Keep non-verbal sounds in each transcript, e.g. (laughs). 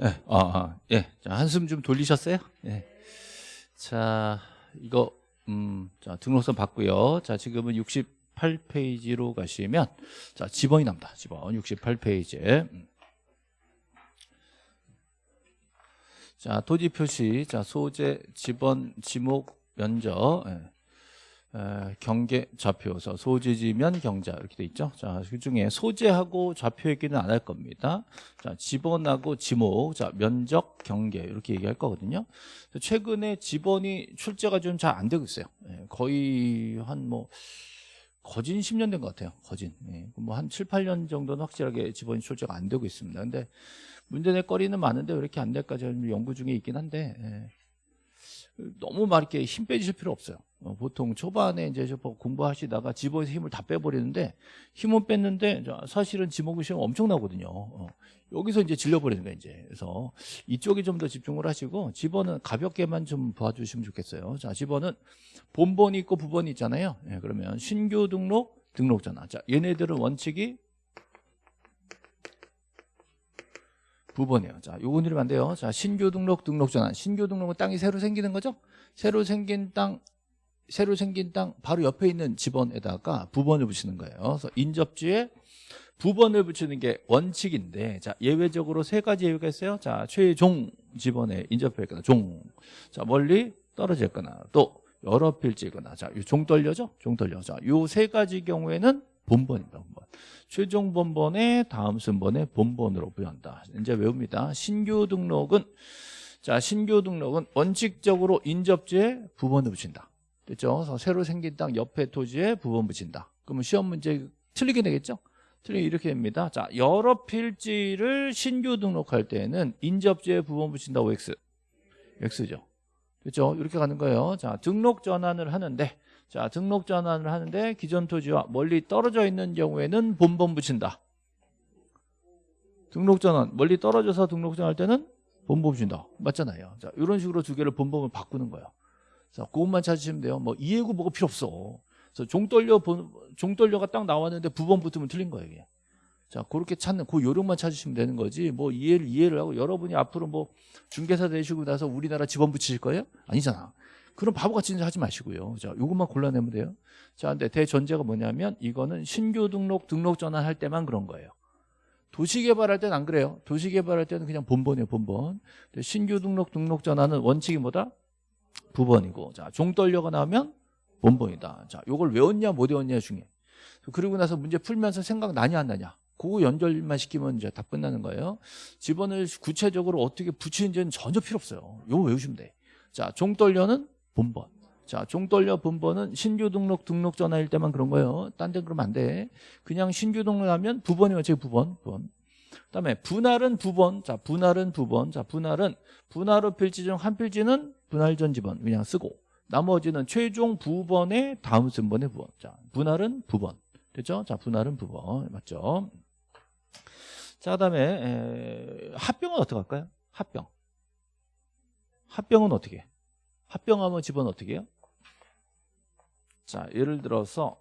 예, 아, 아, 예. 자, 한숨 좀 돌리셨어요? 예. 자, 이거, 음, 자, 등록선 받고요. 자, 지금은 68페이지로 가시면, 자, 지번이 납니다. 지번 68페이지에. 음. 자, 토지 표시, 자, 소재, 지번, 지목, 면적, 예. 에, 경계 좌표서 소재지면 경자 이렇게 돼 있죠. 자, 그 중에 소재하고 좌표 얘기는 안 할 겁니다. 자, 지번하고 지목, 자, 면적, 경계 이렇게 얘기할 거거든요. 최근에 지번이 출제가 좀 잘 안 되고 있어요. 예, 거의 한 뭐 거진 10년 된 것 같아요. 거진. 예, 뭐한 7, 8년 정도는 확실하게 지번이 출제가 안 되고 있습니다. 근데 문제 낼 거리는 많은데 왜 이렇게 안 될까 저는 연구 중에 있긴 한데 예. 너무 막 이렇게 힘 빼주실 필요 없어요. 어, 보통 초반에 이제 저 공부하시다가 지목에서 힘을 다 빼버리는데 힘은 뺐는데 사실은 지목의 시험 엄청나거든요. 어, 여기서 이제 질려버리는 거예요, 이제. 그래서 이쪽에 좀 더 집중을 하시고 집어는 가볍게만 좀 봐주시면 좋겠어요. 자, 집어는 본번이 있고 부번이 있잖아요. 예, 그러면 신규 등록, 등록 전화. 자, 얘네들은 원칙이 부번이에요. 자, 요거 누르면 안 돼요. 자, 신규 등록, 등록 전환. 신규 등록은 땅이 새로 생기는 거죠? 새로 생긴 땅, 새로 생긴 땅 바로 옆에 있는 지번에다가 부번을 붙이는 거예요. 그래서 인접지에 부번을 붙이는 게 원칙인데, 자, 예외적으로 세 가지 예외가 있어요. 자, 최종 지번에 인접해 있거나, 종. 자, 멀리 떨어져 있거나, 또 여러 필지거나, 자, 종 떨려죠? 종 떨려. 자, 요 세 가지 경우에는 본번입니다. 본번. 최종 본번에 다음 순번에 본번으로 부여한다. 이제 외웁니다. 신규 등록은 자 신규 등록은 원칙적으로 인접지에 부번을 붙인다. 됐죠? 그래서 새로 생긴 땅 옆에 토지에 부번 붙인다. 그러면 시험 문제 틀리게 되겠죠? 틀리게 이렇게 됩니다. 자 여러 필지를 신규 등록할 때는 인접지에 부번 붙인다고 X. X죠. 그렇죠? 이렇게 가는 거예요. 자 등록 전환을 하는데 자, 등록 전환을 하는데 기존 토지와 멀리 떨어져 있는 경우에는 본번 붙인다. 등록 전환, 멀리 떨어져서 등록 전환할 때는 본번 붙인다. 맞잖아요. 자, 이런 식으로 두 개를 본범을 바꾸는 거예요. 자, 그것만 찾으시면 돼요. 뭐 이해구 뭐가 필요 없어. 그래서 종떨려 종떨려가 딱 나왔는데 부번 붙으면 틀린 거예요, 이게. 자, 그렇게 찾는 그 요령만 찾으시면 되는 거지. 뭐 이해를 이해를 하고 여러분이 앞으로 뭐 중개사 되시고 나서 우리나라 지번 붙이실 거예요? 아니잖아. 그럼 바보같이 하지 마시고요. 자, 요것만 골라내면 돼요. 자, 근데 대전제가 뭐냐면 이거는 신규 등록, 등록 전환할 때만 그런 거예요. 도시개발할 때는 안 그래요. 도시개발할 때는 그냥 본번이에요, 본번. 신규 등록, 등록 전환은 원칙이 뭐다? 부번이고. 자, 종떨려가 나오면 본번이다. 자, 요걸 외웠냐, 못 외웠냐 중에. 그리고 나서 문제 풀면서 생각 나냐, 안 나냐. 그거 연결만 시키면 이제 다 끝나는 거예요. 지번을 구체적으로 어떻게 붙이는지는 전혀 필요 없어요. 요거 외우시면 돼. 자, 종떨려는 본번. 자, 종 떨려 본번은 신규 등록 등록 전화일 때만 그런 거예요. 딴 데 그러면 안 돼. 그냥 신규 등록하면 부번이면 제 부번, 부번. 그다음에 분할은 부번. 자, 분할은 부번. 자, 분할은 분할 후 필지 중 한 필지는 분할 전 지번 그냥 쓰고 나머지는 최종 부번의 다음 순번의 부번. 자, 분할은 부번. 됐죠? 자, 분할은 부번. 맞죠? 자, 그다음에 에, 합병은 어떻게 할까요? 합병. 합병은 어떻게 해? 합병하면 집은 어떻게 해요? 자, 예를 들어서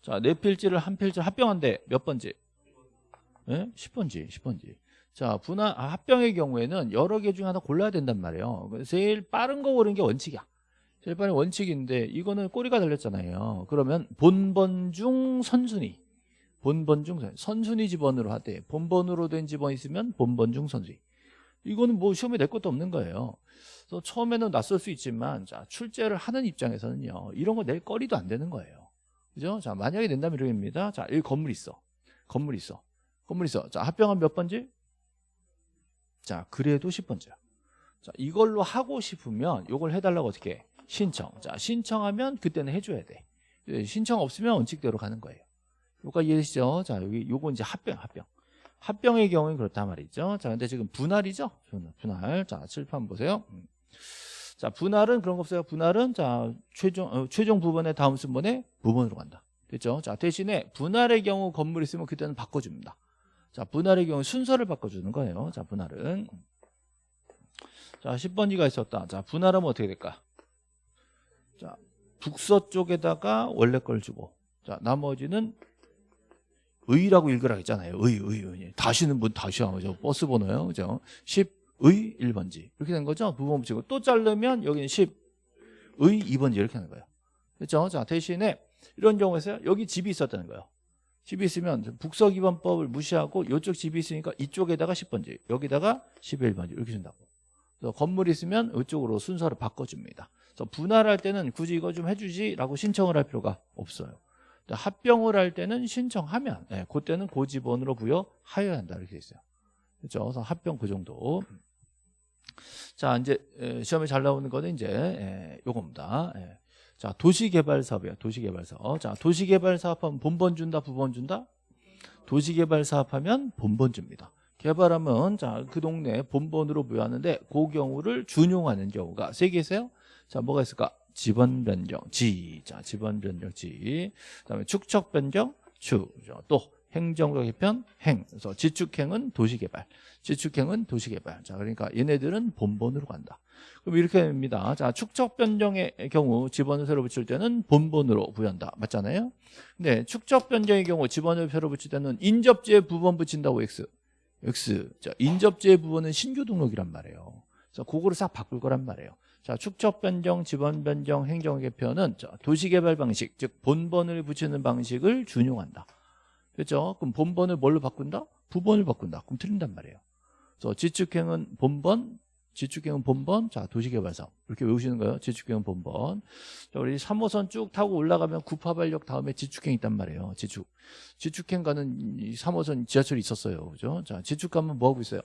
자, 네 필지를 한 필지 합병한데 몇 번지? 예? 10번지, 10번지. 자, 분할 아, 합병의 경우에는 여러 개 중에 하나 골라야 된단 말이에요. 제일 빠른 거 고르는 게 원칙이야. 제일 빠른 원칙인데 이거는 꼬리가 달렸잖아요. 그러면 본번 중 선순위. 본번 중 선순위. 선순위 지번으로 하되 본번으로 된 지번이 있으면 본번 중 선순위. 이거는 뭐 시험에 낼 것도 없는 거예요. 그래서 처음에는 낯설 수 있지만 자 출제를 하는 입장에서는요 이런 거 낼 거리도 안 되는 거예요. 그죠? 자 만약에 낸다면 이렇게입니다. 자 여기 건물 있어. 건물 있어. 건물 있어. 자 합병한 몇 번지? 자 그래도 10번째야. 자 이걸로 하고 싶으면 이걸 해달라고 어떻게 해? 신청. 자 신청하면 그때는 해줘야 돼. 예, 신청 없으면 원칙대로 가는 거예요. 여기까지 이해되시죠? 자 여기 요거 이제 합병 합병. 합병의 경우는 그렇단 말이죠. 자, 근데 지금 분할이죠? 분할. 자, 칠판 보세요. 음. 자, 분할은 그런 거 없어요. 분할은 자, 최종, 어, 최종 부분의 다음 순번에 부분으로 간다. 됐죠? 자, 대신에 분할의 경우 건물 있으면 그때는 바꿔줍니다. 자, 분할의 경우 순서를 바꿔주는 거예요. 자, 분할은. 자, 10번지가 있었다. 자, 분할하면 어떻게 될까? 자, 북서 쪽에다가 원래 걸 주고. 자, 나머지는 10의라고 읽으라 했잖아요. 의, 의, 의. 다시는 뭐 다시야. 그죠? 버스 번호요. 그죠? 10 의 1번지. 이렇게 된 거죠. 부분 붙이고 또 자르면 여기는 10의 2번지 이렇게 하는 거예요. 그렇죠? 자, 대신에 이런 경우에서 여기 집이 있었다는 거예요. 집이 있으면 북서 기반법을 무시하고 이쪽 집이 있으니까 이쪽에다가 10번지, 여기다가 11번지 이렇게 준다고. 그래서 건물이 있으면 이쪽으로 순서를 바꿔줍니다. 그래서 분할할 때는 굳이 이거 좀 해주지 라고 신청을 할 필요가 없어요. 합병을 할 때는 신청하면 예, 그때는 고지번으로 부여하여야 한다 이렇게 돼 있어요. 그렇죠? 그래서 합병 그 정도. 자 이제 에, 시험에 잘 나오는 거는 이제 에, 요겁니다. 예. 자 도시개발 사업이에요. 도시개발 사업. 자 도시개발 사업하면 본번 준다, 부번 준다. 도시개발 사업하면 본번 줍니다. 개발하면 자 그 동네 본번으로 부여하는데 그 경우를 준용하는 경우가 세 개세요. 자 뭐가 있을까? 지번 변경 지. 자 지번 변경 지. 그다음에 축척 변경 축. 또 행정적 개편 행. 그래서 지축행은 도시개발. 지축행은 도시개발. 자 그러니까 얘네들은 본번으로 간다. 그럼 이렇게 됩니다. 자 축척 변경의 경우 지번을 새로 붙일 때는 본번으로 부여한다. 맞잖아요. 근데 축척 변경의 경우 지번을 새로 붙일 때는 인접지에 부번 붙인다고 X. X. 자 인접지의 부번은 신규 등록이란 말이에요. 그래서 그거를 싹 바꿀 거란 말이에요. 자, 축적 변경, 지번 변경, 행정 개편은 도시 개발 방식, 즉 본번을 붙이는 방식을 준용한다. 그렇죠? 그럼 본번을 뭘로 바꾼다? 부번을 바꾼다. 그럼 틀린단 말이에요. 그래서 지축행은 본번, 지축행은 본번, 자, 도시개발사업. 이렇게 외우시는 거예요. 지축행은 본번. 자, 우리 3호선 쭉 타고 올라가면 구파발역 다음에 지축행 있단 말이에요. 지축. 지축행 가는 이 3호선 지하철이 있었어요. 그죠? 자, 지축 가면 뭐 하고 있어요?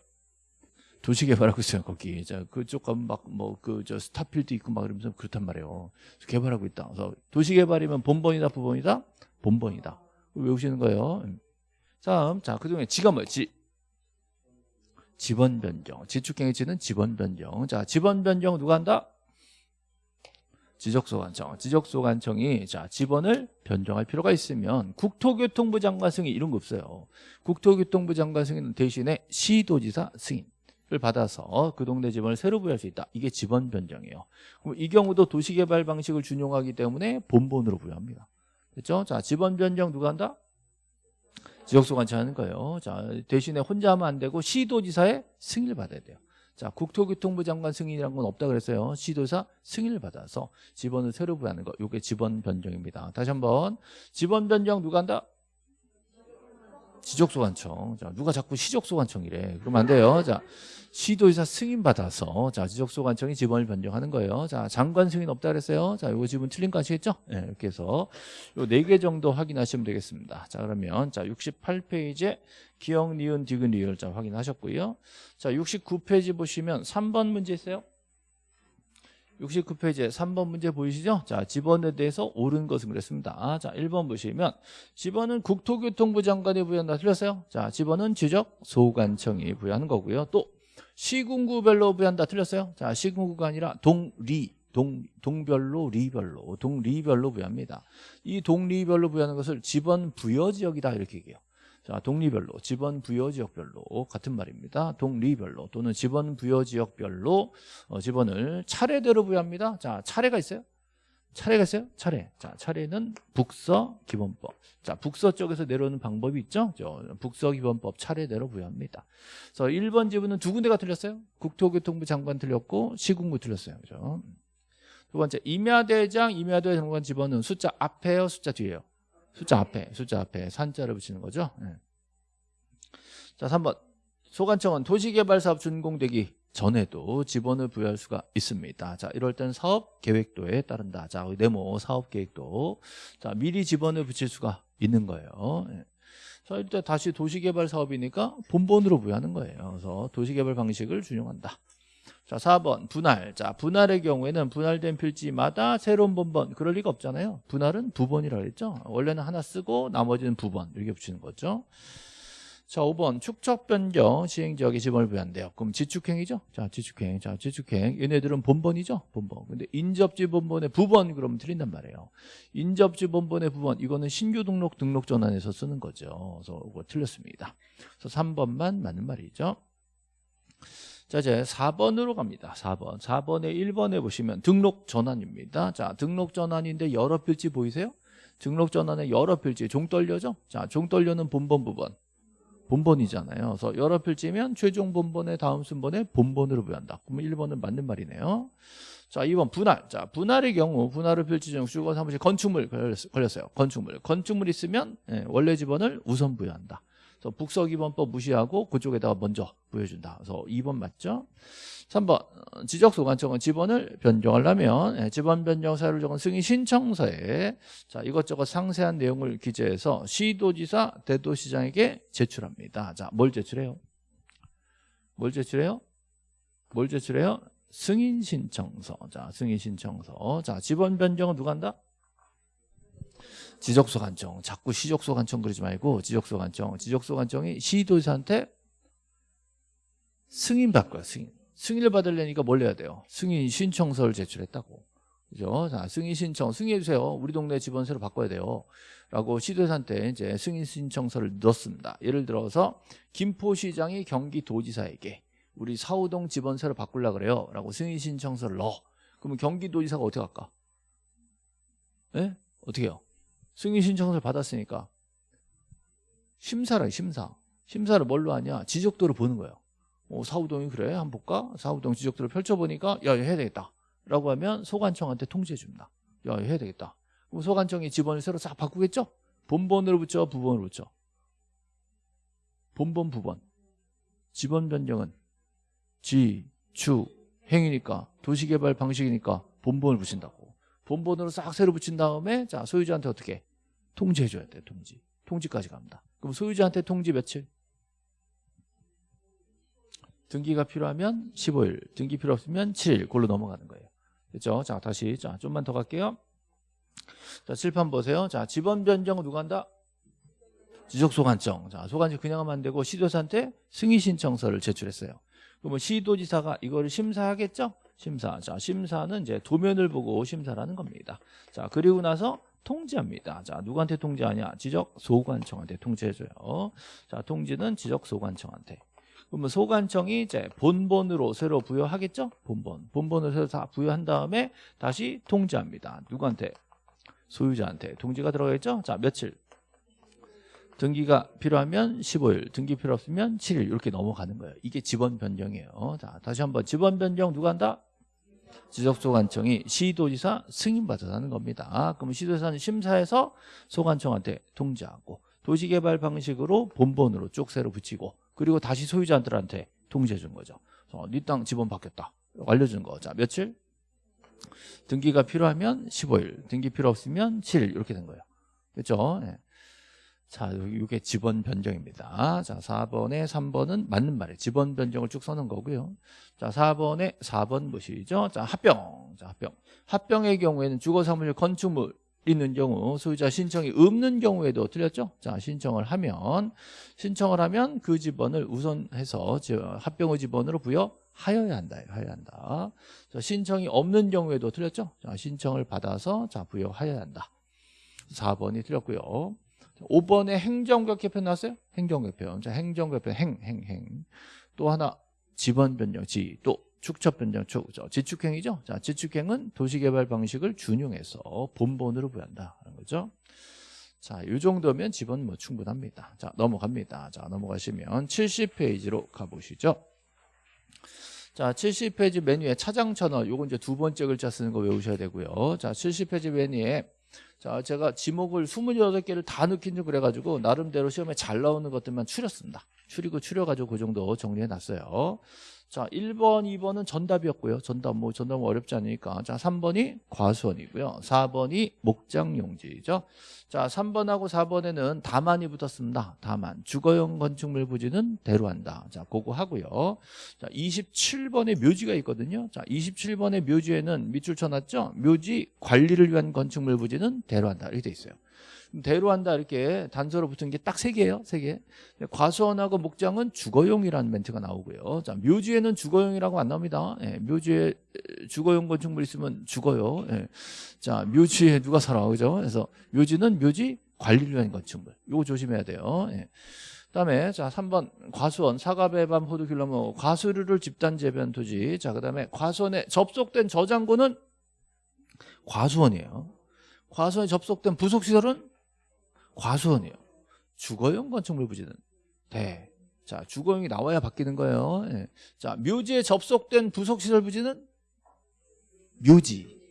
도시 개발하고 있어요 거기 자 그쪽 가면 막 뭐 그 저 스타필드 있고 막 이러면서 그렇단 말이에요 개발하고 있다 그래서 도시 개발이면 본번이다 부번이다 본번이다 외우시는 거예요. 다음 자 그 중에 지가 뭐지 지번 변경. 지축행위 지는 지번 변경. 자 지번 변경 누가 한다? 지적소관청. 지적소관청이 자 지번을 변경할 필요가 있으면 국토교통부 장관 승인 이런 거 없어요. 국토교통부 장관 승인은 대신에 시도지사 승인. 을 받아서 그 동네 지번을 새로 부여할 수 있다. 이게 지번 변경이에요. 그럼 이 경우도 도시개발 방식을 준용하기 때문에 본본으로 부여합니다. 됐죠? 자, 지번 변경 누가 한다? 지역소관청 하는 거예요. 자, 대신에 혼자 하면 안 되고 시도지사의 승인을 받아야 돼요. 자, 국토교통부 장관 승인이란 건 없다 그랬어요. 시도사 승인을 받아서 지번을 새로 부여하는 거. 이게 지번 변경입니다. 다시 한번 지번 변경 누가 한다? 지적소관청. 자, 누가 자꾸 시적소관청이래. 그러면 안 돼요. 자, 시도의사 승인받아서, 자, 지적소관청이 지번을 변경하는 거예요. 자, 장관 승인 없다 그랬어요. 자, 이거 지분 틀린 거 아시겠죠? 네, 이렇게 해서 요 네 개 정도 확인하시면 되겠습니다. 자, 그러면, 자, 68페이지에 기억, 니은, 디귿, 리을 자, 확인하셨고요. 자, 69페이지 보시면 3번 문제 있어요. 69페이지에 3번 문제 보이시죠? 자, 지번에 대해서 옳은 것은 그랬습니다. 자, 1번 보시면 지번은 국토교통부 장관이 부여한다. 틀렸어요? 자, 지번은 지적 소관청이 부여하는 거고요. 또 시군구별로 부여한다. 틀렸어요? 자, 시군구가 아니라 동리 동, 동별로 리별로 동리별로 부여합니다. 이 동리별로 부여하는 것을 지번 부여 지역이다 이렇게 얘기해요. 자, 독리별로, 지번 부여 지역별로 같은 말입니다. 독리별로 또는 지번 부여 지역별로 어, 지번을 차례대로 부여합니다. 자, 차례가 있어요? 차례가 있어요? 차례. 자, 차례는 북서 기본법. 자, 북서 쪽에서 내려오는 방법이 있죠? 저 북서 기본법 차례대로 부여합니다. 그래서 1번 지문은 두 군데가 틀렸어요. 국토교통부 장관 틀렸고 시군구 틀렸어요. 그죠? 두 번째, 임야대장, 임야대 장관 집어는 숫자 앞에요, 숫자 뒤에요? 숫자 앞에 숫자 앞에 산자를 붙이는 거죠? 네. 자 3번. 소관청은 도시개발사업 준공되기 전에도 지번을 부여할 수가 있습니다. 자 이럴 땐 사업 계획도에 따른다. 자 네모 사업 계획도. 자 미리 지번을 붙일 수가 있는 거예요. 네. 자 일단 다시 도시개발 사업이니까 본본으로 부여하는 거예요. 그래서 도시개발 방식을 준용한다 자 4번 분할. 자 분할의 경우에는 분할된 필지마다 새로운 본번 그럴 리가 없잖아요. 분할은 부번이라고 했죠? 원래는 하나 쓰고 나머지는 부번 이렇게 붙이는 거죠. 자 5번 축척 변경 시행지역에 지번을 부여한대요. 그럼 지축행이죠? 자 지축행. 자 지축행. 얘네들은 본번이죠? 본번. 근데 인접지 본번의 부번 그러면 틀린단 말이에요. 인접지 본번의 부번 이거는 신규 등록 등록 전환에서 쓰는 거죠. 그래서 이거 틀렸습니다. 그래서 3번만 맞는 말이죠 자, 이제 4번으로 갑니다. 4번. 4번에 1번에 보시면 등록 전환입니다. 자, 등록 전환인데 여러 필지 보이세요? 등록 전환의 여러 필지 종 떨려죠? 자, 종 떨려는 본번 부분. 본번이잖아요. 그래서 여러 필지면 최종 본번의 다음 순번에 본번으로 부여한다. 그러면 1번은 맞는 말이네요. 자, 2번 분할. 자, 분할의 경우 분할의 필지 중 주거 사무실 건축물 걸렸- 걸렸어요. 건축물. 건축물 있으면 예, 원래 지번을 우선 부여한다. 그래서 북서기본법 무시하고 그쪽에다가 먼저 부여준다. 그래서 2번 맞죠? 3번 어, 지적소관청은 지번을 변경하려면 예, 지번 변경 사유를 적은 승인 신청서에 자 이것저것 상세한 내용을 기재해서 시도지사 대도시장에게 제출합니다. 자 뭘 제출해요? 뭘 제출해요? 뭘 제출해요? 승인 신청서. 자 승인 신청서. 자 지번 변경은 누가 한다? 지적소 관청. 자꾸 시적소 관청 그러지 말고 지적소 관청. 지적소 관청이 시도지사한테 승인 받고요. 승인. 승인을 받으려니까 뭘 해야 돼요? 승인 신청서를 제출했다고. 그죠? 자, 승인 신청, 승인해 주세요. 우리 동네 집원 새로 바꿔야 돼요. 라고 시도지사한테 이제 승인 신청서를 넣었습니다. 예를 들어서 김포시장이 경기도지사에게 우리 사우동 집원 새로 바꾸려 그래요. 라고 승인 신청서를 넣어. 그러면 경기도지사가 어떻게 할까? 예? 어떻게 해요? 승인 신청서를 받았으니까 심사를 해, 심사. 심사를 뭘로 하냐? 지적도를 보는 거예요. 어, 사우동이 그래? 한번 볼까? 사우동 지적도를 펼쳐보니까 야, 해야 되겠다. 라고 하면 소관청한테 통지해 줍니다. 야, 해야 되겠다. 그럼 소관청이 집원을 새로 싹 바꾸겠죠? 본번으로 붙여, 부번으로 붙여. 본번, 부번. 집원 변경은 지, 추, 행위니까 도시개발 방식이니까 본번을 붙인다고. 본번으로 싹 새로 붙인 다음에 자 소유자한테 어떻게 통지해 줘야 돼 통지. 통지까지 갑니다. 그럼 소유자한테 통지 며칠? 등기가 필요하면 15일, 등기 필요 없으면 7일, 골로 넘어가는 거예요. 그렇죠? 자, 다시 자, 좀만 더 갈게요. 자, 칠판 보세요. 자, 지번 변경은 누가 한다? 지적 소관청. 자, 소관청 그냥 하면 안 되고 시도사한테 승인 신청서를 제출했어요. 그러면 시도지사가 이거를 심사하겠죠? 심사. 자, 심사는 이제 도면을 보고 심사라는 겁니다. 자, 그리고 나서 통지합니다. 자, 누구한테 통지하냐? 지적 소관청한테 통지해줘요. 자, 통지는 지적 소관청한테. 그러면 소관청이 이제 본본으로 새로 부여하겠죠? 본본. 본본으로 새로 다 부여한 다음에 다시 통지합니다. 누구한테? 소유자한테. 통지가 들어가겠죠? 자, 며칠? 등기가 필요하면 15일, 등기 필요 없으면 7일 이렇게 넘어가는 거예요. 이게 지번 변경이에요. 자, 다시 한번 지번 변경 누가 한다? 지적 소관청이 시도지사 승인받아서 하는 겁니다. 그럼 시도지사는 심사해서 소관청한테 통지하고 도시개발 방식으로 본본으로 쭉 새로 붙이고 그리고 다시 소유자들한테 통지해 준 거죠. 네땅 지번 바뀌었다. 알려준 거. 자, 며칠? 등기가 필요하면 15일, 등기 필요 없으면 7일 이렇게 된 거예요. 그렇죠? 예. 자, 이게 지번 변경입니다. 자, 4번에 3번은 맞는 말이에요. 지번 변경을 쭉 써는 거고요. 자, 4번에 4번 보시죠. 자, 합병. 자, 합병. 합병의 경우에는 주거 사무실 건축물 있는 경우 소유자 신청이 없는 경우에도 틀렸죠? 자, 신청을 하면 신청을 하면 그 지번을 우선해서 합병의 지번으로 부여하여야 한다. 하여야 한다. 자, 신청이 없는 경우에도 틀렸죠? 자, 신청을 받아서 자, 부여하여야 한다. 4번이 틀렸고요. 5번에 행정개편 나왔어요? 행정개편. 자, 행정개편 행, 행, 행. 또 하나 지번 변경, 지. 또 축척 변경, 축. 저 지축행이죠? 자, 지축행은 도시개발 방식을 준용해서 본본으로 부여한다. 하는 거죠. 자, 이 정도면 지번 뭐 충분합니다. 자, 넘어갑니다. 자, 넘어가시면 70페이지로 가보시죠. 자, 70페이지 메뉴에 차장 천어 요건 이제 두 번째 글자 쓰는 거 외우셔야 되고요. 자, 70페이지 메뉴에 자, 제가 지목을 28개를 다 넣긴 좀 그래가지고 나름대로 시험에 잘 나오는 것들만 추렸습니다. 추리고 추려가지고 그 정도 정리해 놨어요. 자, 1번, 2번은 전답이었고요. 전답, 뭐, 전답은 어렵지 않으니까. 자, 3번이 과수원이고요. 4번이 목장용지죠. 자, 3번하고 4번에는 다만이 붙었습니다. 다만. 주거용 건축물 부지는 대로한다. 자, 그거 하고요. 자, 27번에 묘지가 있거든요. 자, 27번의 묘지에는 밑줄 쳐놨죠? 묘지 관리를 위한 건축물 부지는 대로한다. 이렇게 돼 있어요. 대로한다 이렇게 단서로 붙은 게 딱 세 개예요. 세 개. 과수원하고 목장은 주거용이라는 멘트가 나오고요. 자, 묘지에는 주거용이라고 안 나옵니다. 예, 묘지에 주거용 건축물 있으면 죽어요. 예. 자, 묘지에 누가 살아, 그죠? 그래서 묘지는 묘지 관리를 위한 건축물. 이거 조심해야 돼요. 예. 그다음에 자 3번 과수원 사과배밤 호두귤나무 과수류를 집단 재배한 토지. 자 그다음에 과수원에 접속된 저장고는 과수원이에요. 과수원에 접속된 부속시설은 과수원이에요. 주거용 건축물 부지는 대. 자, 주거용이 나와야 바뀌는 거예요. 예. 자, 묘지에 접속된 부속시설 부지는 묘지.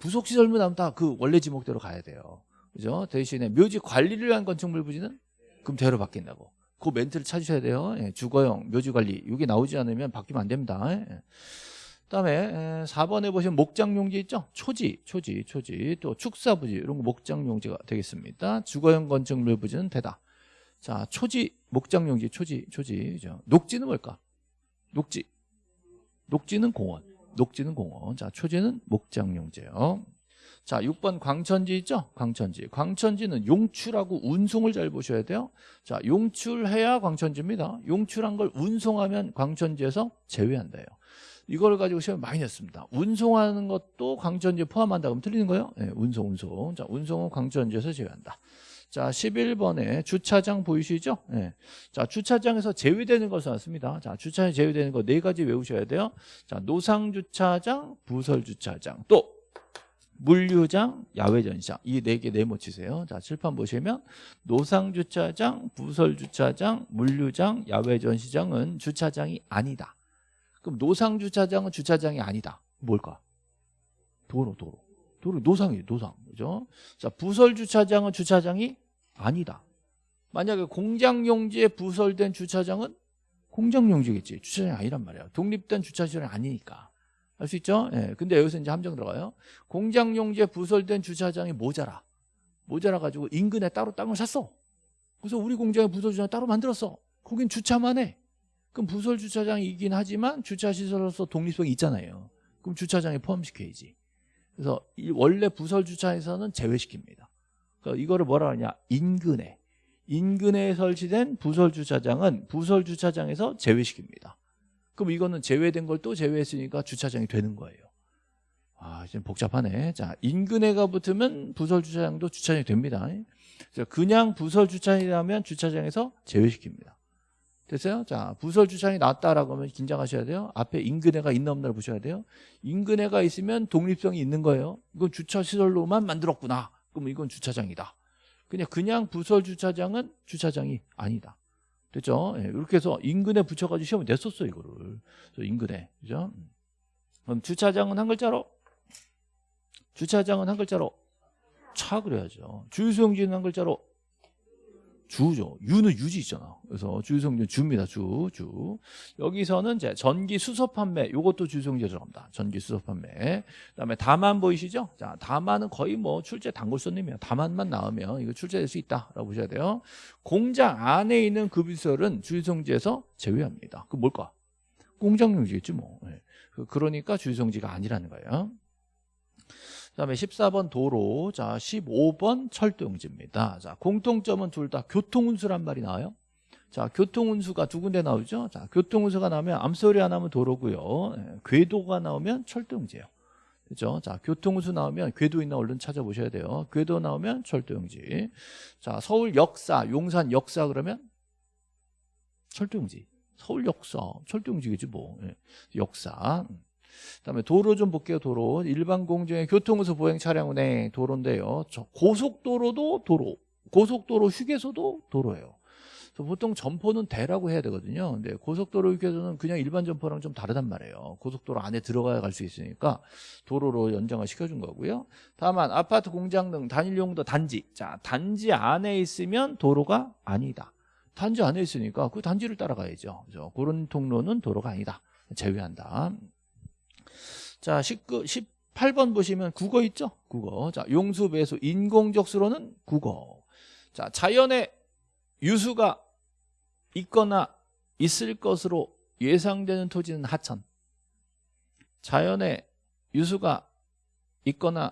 부속시설물 나오면 다 그 원래 지목대로 가야 돼요. 그죠? 대신에 묘지 관리를 위한 건축물 부지는 대로 바뀐다고. 그 멘트를 찾으셔야 돼요. 예, 주거용, 묘지 관리. 이게 나오지 않으면 바뀌면 안 됩니다. 예. 그다음에 4번에 보시면 목장용지 있죠? 초지, 초지, 초지. 또 축사부지 이런 거 목장용지가 되겠습니다. 주거용 건축물 부지는 되다. 자, 초지, 목장용지, 초지, 초지. 그죠? 녹지는 뭘까? 녹지. 녹지는 공원. 녹지는 공원. 자, 초지는 목장용지예요. 자, 6번 광천지 있죠? 광천지. 광천지는 용출하고 운송을 잘 보셔야 돼요. 자, 용출해야 광천지입니다. 용출한 걸 운송하면 광천지에서 제외한다요. 이걸 가지고 시험 많이 냈습니다. 운송하는 것도 광천지에 포함한다 그러면 틀리는 거예요? 네, 운송, 운송. 자, 운송은 광천지에서 제외한다. 자, 11번에 주차장 보이시죠? 네. 자, 주차장에서 제외되는 것을 왔습니다. 자, 주차장에 제외되는 거 네 가지 외우셔야 돼요. 자, 노상 주차장, 부설 주차장, 또 물류장, 야외전시장 이 네 개 네모 치세요. 자 칠판 보시면 노상주차장, 부설주차장, 물류장, 야외전시장은 주차장이 아니다. 그럼 노상 주차장은 주차장이 아니다. 뭘까? 도로, 도로. 도로 노상이에요, 노상. 그죠? 자 부설 주차장은 주차장이 아니다. 만약에 공장 용지에 부설된 주차장은 공장 용지겠지. 주차장이 아니란 말이야. 독립된 주차시설이 아니니까. 알 수 있죠? 예. 근데 여기서 이제 함정 들어가요. 공장 용지에 부설된 주차장이 모자라. 모자라 가지고 인근에 따로 땅을 샀어. 그래서 우리 공장에 부설 주차장 따로 만들었어. 거긴 주차만 해. 그럼 부설 주차장이긴 하지만 주차 시설로서 독립성이 있잖아요. 그럼 주차장에 포함시켜야지. 그래서 이 원래 부설 주차에서는 제외시킵니다. 그러니까 이거를 뭐라 하냐? 인근에. 인근에 설치된 부설 주차장은 부설 주차장에서 제외시킵니다. 그럼 이거는 제외된 걸 또 제외했으니까 주차장이 되는 거예요. 아, 이제 복잡하네. 자, 인근에가 붙으면 부설 주차장도 주차장이 됩니다. 그냥 부설 주차장이라면 주차장에서 제외시킵니다. 됐어요? 자, 부설 주차장이 낫다라고 하면 긴장하셔야 돼요. 앞에 인근에가 있나 없나를 보셔야 돼요. 인근에가 있으면 독립성이 있는 거예요. 이건 주차 시설로만 만들었구나. 그럼 이건 주차장이다. 그냥 그냥 부설 주차장은 주차장이 아니다. 됐죠? 예, 이렇게 해서 인근에 붙여가지고 시험을 냈었어 이거를. 인근에, 그죠? 그럼 주차장은 한 글자로, 주차장은 한 글자로 차 그래야죠. 주유소용지는 한 글자로 주죠. 유는 유지 있잖아. 그래서 주유소용지 주입니다. 주, 주. 여기서는 이제 전기 수소 판매, 요것도 주유소용지에 들어갑니다. 전기 수소 판매. 그 다음에 다만 보이시죠? 자, 다만은 거의 뭐 출제 단골 손님이에요. 다만만 나오면 이거 출제될 수 있다라고 보셔야 돼요. 공장 안에 있는 급유설은 주유소용지에서 제외합니다. 그 뭘까? 공장용지겠지 뭐. 네. 그러니까 주유소용지가 아니라는 거예요. 그다음에 14번 도로, 자 15번 철도용지입니다. 자 공통점은 둘 다 교통운수란 말이 나와요. 자 교통운수가 두 군데 나오죠. 자 교통운수가 나오면 암소리 안 나오면 도로고요. 예, 궤도가 나오면 철도용지예요. 그죠? 자, 교통운수 나오면 궤도 있나 얼른 찾아보셔야 돼요. 궤도 나오면 철도용지. 자, 서울 역사, 용산 역사 그러면 철도용지. 서울 역사, 철도용지겠지 뭐. 예. 역사. 그다음에 도로 좀 볼게요. 도로 일반 공정의 교통운수 보행 차량 운행 도로인데요. 저 고속도로도 도로, 고속도로 휴게소도 도로예요. 보통 점포는 대라고 해야 되거든요. 근데 고속도로 휴게소는 그냥 일반 점포랑 좀 다르단 말이에요. 고속도로 안에 들어가야 갈 수 있으니까 도로로 연장을 시켜준 거고요. 다만 아파트, 공장 등 단일용도 단지. 자, 단지 안에 있으면 도로가 아니다. 단지 안에 있으니까 그 단지를 따라가야죠. 그래서 그런 통로는 도로가 아니다. 제외한다. 자, 19, 18번 보시면 국어 있죠? 국어. 자, 용수, 배수, 인공적 수로는 국어. 자, 자연의 유수가 있거나 있을 것으로 예상되는 토지는 하천. 자연의 유수가 있거나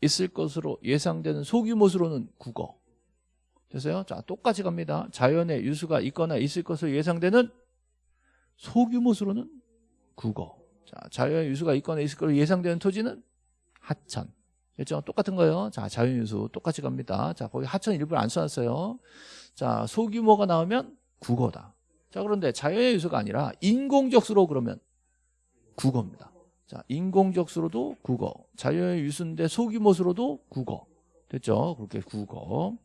있을 것으로 예상되는 소규모 수로는 국어. 됐어요? 자, 똑같이 갑니다. 자연의 유수가 있거나 있을 것으로 예상되는 소규모 수로는 국어. 자, 자연 유수가 있거나 있을 거로 예상되는 토지는 하천. 그렇죠? 똑같은 거예요. 자, 자연 유수 똑같이 갑니다. 자, 거기 하천 일부를 안 써놨어요. 자, 소규모가 나오면 국어다. 자, 그런데 자연의 유수가 아니라 인공적 수로 그러면 국어입니다. 자, 인공적 수로도 국어. 자연의 유수인데 소규모 수로도 국어. 됐죠? 그렇게 국어.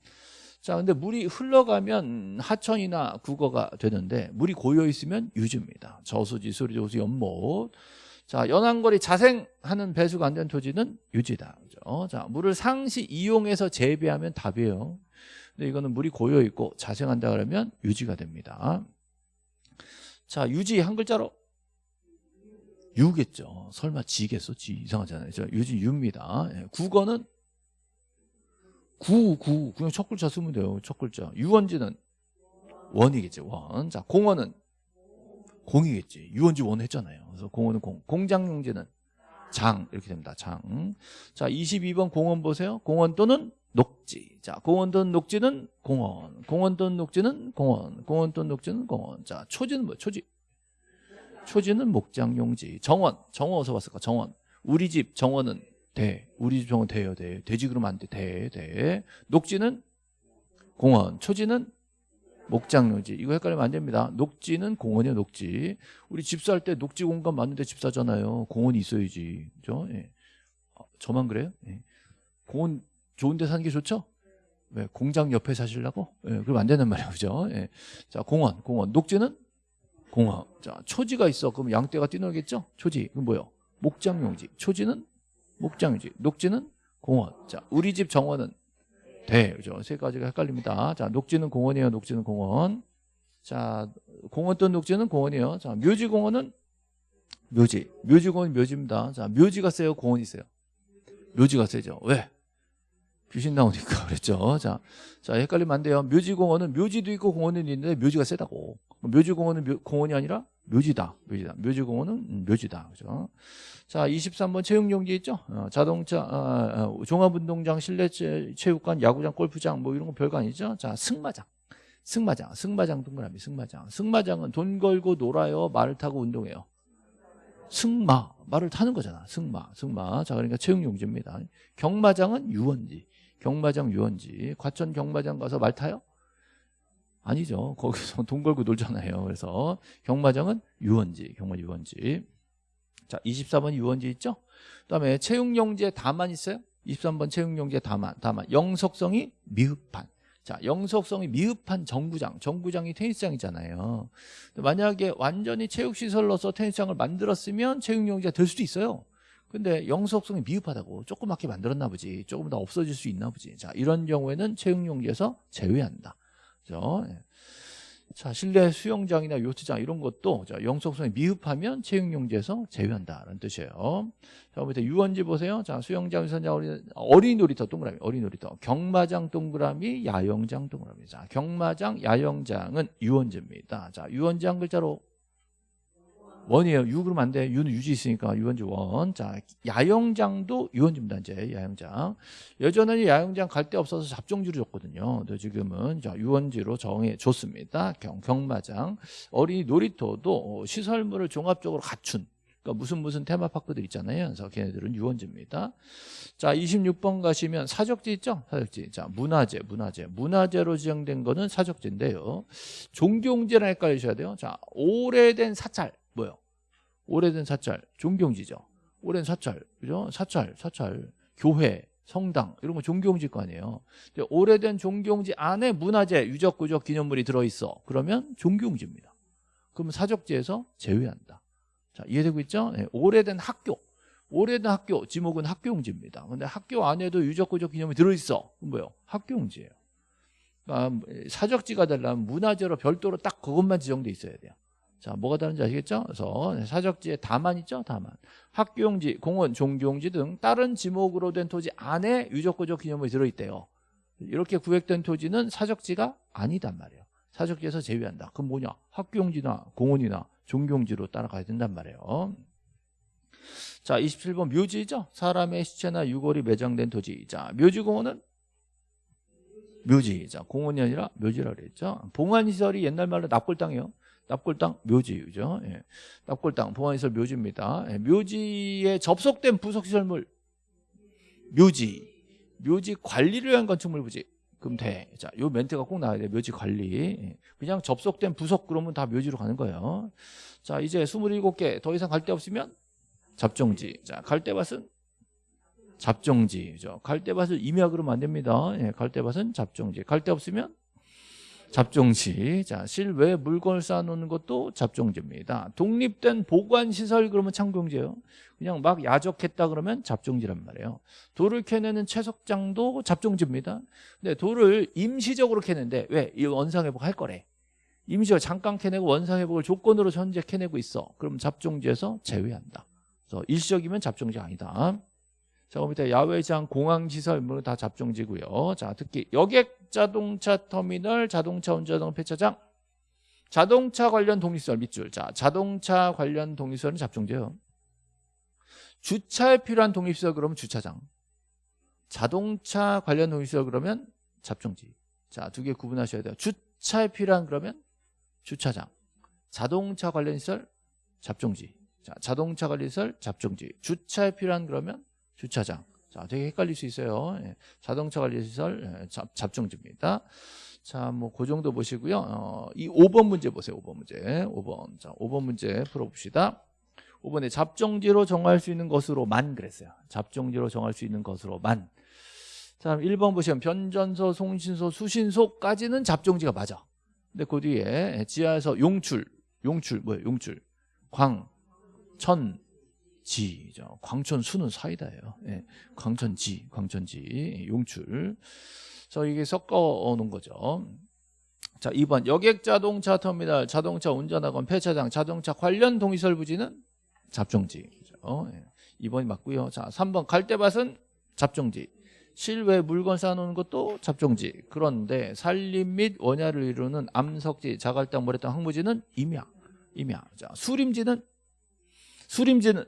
자, 근데 물이 흘러가면 하천이나 국어가 되는데 물이 고여 있으면 유지입니다. 저수지, 수리 저수, 연못. 자, 연안거리 자생하는 배수가 안 된 토지는 유지다. 그죠? 자, 물을 상시 이용해서 재배하면 답이에요. 근데 이거는 물이 고여 있고 자생한다 그러면 유지가 됩니다. 자, 유지 한 글자로 유겠죠. 설마 지겠어? 지 이상하잖아요. 자, 유지 유입니다. 예, 국어는 구, 구. 그냥 첫 글자 쓰면 돼요. 첫 글자. 유원지는 원이겠지. 원. 자, 공원은 공이겠지. 유원지 원 했잖아요. 그래서 공원은 공. 공장용지는 장. 이렇게 됩니다. 장. 자, 22번 공원 보세요. 공원 또는 녹지. 자, 공원 또는 녹지는 공원. 공원 또는 녹지는 공원. 공원 또는 녹지는 공원. 자, 초지는 뭐야? 초지. 초지는 목장용지. 정원. 정원 어디서 봤을까? 정원. 우리 집 정원은 대. 우리 집 정원 대요, 대. 돼지 그러면 안 돼. 대, 대. 녹지는 공원. 초지는 목장용지. 이거 헷갈리면 안 됩니다. 녹지는 공원이에요, 녹지. 우리 집 살 때 녹지 공간 맞는데 집 사잖아요. 공원이 있어야지. 그죠? 예. 어, 저만 그래요? 예. 공원 좋은 데 사는 게 좋죠? 왜? 공장 옆에 사시려고? 예, 그러면 안 되는 말이에요. 그죠? 예. 자, 공원, 공원. 녹지는 공원. 자, 초지가 있어. 그럼 양떼가 뛰놀겠죠? 초지. 그럼 뭐요? 목장용지. 초지는 목장용지. 녹지는 공원. 자, 우리 집 정원은 대. 그죠? 세 가지가 헷갈립니다. 자, 녹지는 공원이에요. 녹지는 공원. 자, 공원 또는 녹지는 공원이에요. 자, 묘지공원은 묘지. 묘지공원은 묘지입니다. 자, 묘지가 세요? 공원이 세요? 묘지가 세죠. 왜? 귀신 나오니까 (laughs) 그랬죠. 자, 자 헷갈리면 안 돼요. 묘지공원은 묘지도 있고 공원은 있는데 묘지가 세다고. 묘지공원은 묘, 공원이 아니라 묘지다. 묘지다. 묘지공원은 음, 묘지다. 그죠? 자, 23번 체육용지 있죠? 어, 자동차, 어, 어, 종합운동장, 실내 체, 체육관, 야구장, 골프장 뭐 이런 거 별거 아니죠? 자, 승마장. 승마장. 승마장 동그라미 승마장. 승마장은 돈 걸고 놀아요. 말을 타고 운동해요. 승마. 말을 타는 거잖아. 승마. 승마. 자, 그러니까 체육용지입니다. 경마장은 유원지. 경마장 유원지 과천 경마장 가서 말 타요? 아니죠. 거기서 (laughs) 돈 걸고 놀잖아요. 그래서 경마장은 유원지 경마 유원지. 자 24번 유원지 있죠? 그 다음에 채용용지에 다만 있어요? 23번 채용용지에 다만 다만. 영속성이 미흡한. 자 영속성이 미흡한 정구장. 정구장이 테니스장이잖아요. 만약에 완전히 체육시설로서 테니스장을 만들었으면 채용용지가 될 수도 있어요. 근데 영속성이 미흡하다고 조그맣게 만들었나 보지. 조금 더 없어질 수 있나 보지. 자 이런 경우에는 채용용지에서 제외한다 그죠. 예. 자 실내 수영장이나 요트장 이런 것도 자, 영속성이 미흡하면 채용용지에서 제외한다라는 뜻이에요. 자 밑에 유원지 보세요. 자 수영장 선장 어린, 어린이 놀이터 동그라미 어린이 놀이터 경마장 동그라미 야영장 동그라미. 자 경마장 야영장은 유원지입니다. 자 유원지 한 글자로 원이에요. 유 그러면 안 돼. 유는 유지 있으니까 유원지 원. 자, 야영장도 유원지입니다. 이제 야영장. 예전에는 야영장 갈 데 없어서 잡종지로 줬거든요. 근데 지금은 자, 유원지로 정해 줬습니다. 경, 경마장. 어린이 놀이터도 시설물을 종합적으로 갖춘 그러니까 무슨 무슨 테마파크들 있잖아요. 그래서 걔네들은 유원지입니다. 자, 26번 가시면 사적지 있죠? 사적지. 자, 문화재, 문화재. 문화재로 지정된 거는 사적지인데요. 종교용지랑 헷갈리셔야 돼요. 자, 오래된 사찰. 뭐요? 오래된 사찰, 종경지죠. 오랜 사찰, 그죠? 사찰, 사찰, 교회, 성당 이런 거 종경지 거 아니에요. 오래된 종경지 안에 문화재, 유적, 구적, 기념물이 들어있어. 그러면 종경지입니다. 그러면 사적지에서 제외한다. 자, 이해되고 있죠? 네, 오래된 학교, 오래된 학교, 지목은 학교용지입니다. 근데 학교 안에도 유적, 구적, 기념물이 들어있어. 뭐요? 학교용지예요. 그러니까 사적지가 되려면 문화재로 별도로 딱 그것만 지정돼 있어야 돼요. 자, 뭐가 다른지 아시겠죠? 그래서 사적지에 다만 있죠? 다만. 학교용지, 공원, 종교용지 등 다른 지목으로 된 토지 안에 유적구적 기념물이 들어있대요. 이렇게 구획된 토지는 사적지가 아니단 말이에요. 사적지에서 제외한다. 그럼 뭐냐? 학교용지나 공원이나 종교용지로 따라가야 된단 말이에요. 자, 27번 묘지죠? 사람의 시체나 유골이 매장된 토지. 자, 묘지공원은 묘지. 자, 공원이 아니라 묘지라고 그랬죠. 봉안시설이 옛날 말로 납골당이에요. 납골당 묘지 그죠? 예. 납골당 봉안시설 묘지입니다. 예. 묘지에 접속된 부속시설물 묘지 묘지 관리를 위한 건축물 부지 그럼 돼. 자, 요 멘트가 꼭 나와야 돼. 묘지 관리. 예. 그냥 접속된 부속 그러면 다 묘지로 가는 거예요. 자, 이제 27개 더 이상 갈 데 없으면 잡종지. 자, 갈대밭은 잡종지죠. 갈대밭을 임야 그러면 안 됩니다. 예, 갈대밭은 잡종지. 갈대 없으면 잡종지. 자, 실외 물건을 쌓아놓는 것도 잡종지입니다. 독립된 보관시설 그러면 창경지예요. 그냥 막 야적했다 그러면 잡종지란 말이에요. 돌을 캐내는 채석장도 잡종지입니다. 근데 돌을 임시적으로 캐는데 왜? 이 원상회복 할 거래. 임시적으로 잠깐 캐내고 원상회복을 조건으로 현재 캐내고 있어. 그럼 잡종지에서 제외한다. 그래서 일시적이면 잡종지 아니다. 자, 그럼 밑에 야외장, 공항시설 뭐다 잡종지고요. 자, 특히 여객 자동차 터미널, 자동차 운전자동 폐차장, 자동차 관련 독립시설 밑줄. 자, 자동차 관련 독립시설은 잡종지예요. 주차에 필요한 독립시설 그러면 주차장. 자동차 관련 독립시설 그러면 잡종지. 자, 두 개 구분하셔야 돼요. 주차에 필요한 그러면 주차장. 자동차 관련 시설 잡종지. 자, 자동차 관련 시설 잡종지. 주차에 필요한 그러면 주차장. 자, 되게 헷갈릴 수 있어요. 예, 자동차 관리 시설 예, 잡, 잡종지입니다. 자, 뭐 그 정도 보시고요. 어, 이 5번 문제 보세요. 5번 문제. 5번. 자, 5번 문제 풀어 봅시다. 5번에 잡종지로 정할 수 있는 것으로만 그랬어요. 잡종지로 정할 수 있는 것으로만. 자, 1번 보시면 변전소, 송신소, 수신소까지는 잡종지가 맞아. 근데 그 뒤에 지하에서 용출, 용출 뭐예요? 용출, 광, 천, 지죠. 광천 수는 사이다예요. 예, 광천지, 광천지, 용출. 그래서 이게 섞어 놓은 거죠. 자, 2번 여객 자동차 터미널, 자동차 운전학원, 폐차장, 자동차 관련 동의설 부지는 잡종지. 그죠? 예, 2번이 맞고요. 자, 3번 갈대밭은 잡종지. 실외 물건 쌓아놓는 것도 잡종지. 그런데 산림 및 원야를 이루는 암석지, 자갈당, 모래땅, 항무지는 임야. 임야. 자, 수림지는 수림지는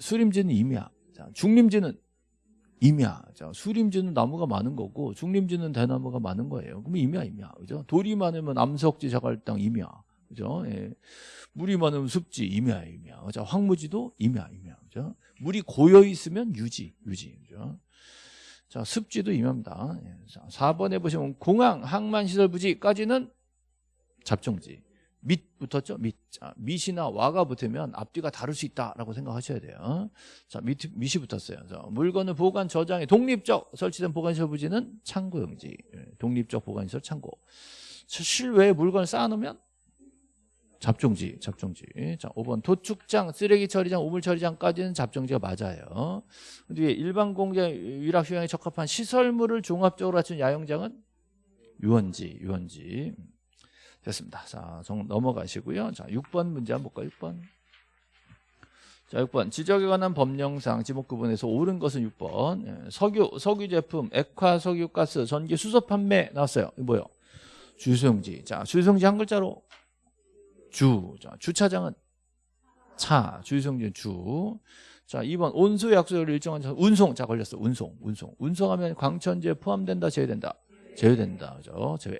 수림지는 임야. 자, 중림지는 임야. 자, 수림지는 나무가 많은 거고 중림지는 대나무가 많은 거예요. 그럼 임야, 임야. 그죠? 돌이 많으면 암석지, 자갈땅, 임야. 그죠? 예. 물이 많으면 습지, 임야, 임야. 그죠? 황무지도 임야, 임야. 그죠? 물이 고여 있으면 유지, 유지. 그죠? 자, 습지도 임야입니다. 예. 자, 4번에 보시면 공항, 항만시설 부지까지는 잡종지. 밑 붙었죠? 밑. 자, 밑이나 와가 붙으면 앞뒤가 다를 수 있다라고 생각하셔야 돼요. 자, 밑, 밑이 붙었어요. 자, 물건을 보관, 저장에 독립적 설치된 보관시설 부지는 창고용지. 예, 독립적 보관시설 창고. 실외에 물건을 쌓아놓으면 잡종지, 잡종지. 자, 5번 도축장, 쓰레기 처리장, 우물 처리장까지는 잡종지가 맞아요. 근데 일반 공장 위락 휴양에 적합한 시설물을 종합적으로 갖춘 야영장은 유원지, 유원지. 됐습니다. 자, 정 넘어가시고요. 자, 6번 문제 한번 볼까요? 6번. 자, 6번. 지적에 관한 법령상 지목 구분에서 옳은 것은 6번. 예, 석유, 석유 제품, 액화 석유 가스, 전기 수소 판매 나왔어요. 이거 뭐요? 주소용지. 자, 주소용지 한 글자로 주. 자, 주차장은 차. 주소용지는 주. 자, 2번 온수 약속을 일정한 운송. 자, 걸렸어. 운송. 운송. 운송하면 광천지에 포함된다, 제외된다. 제외된다. 그죠? 제외.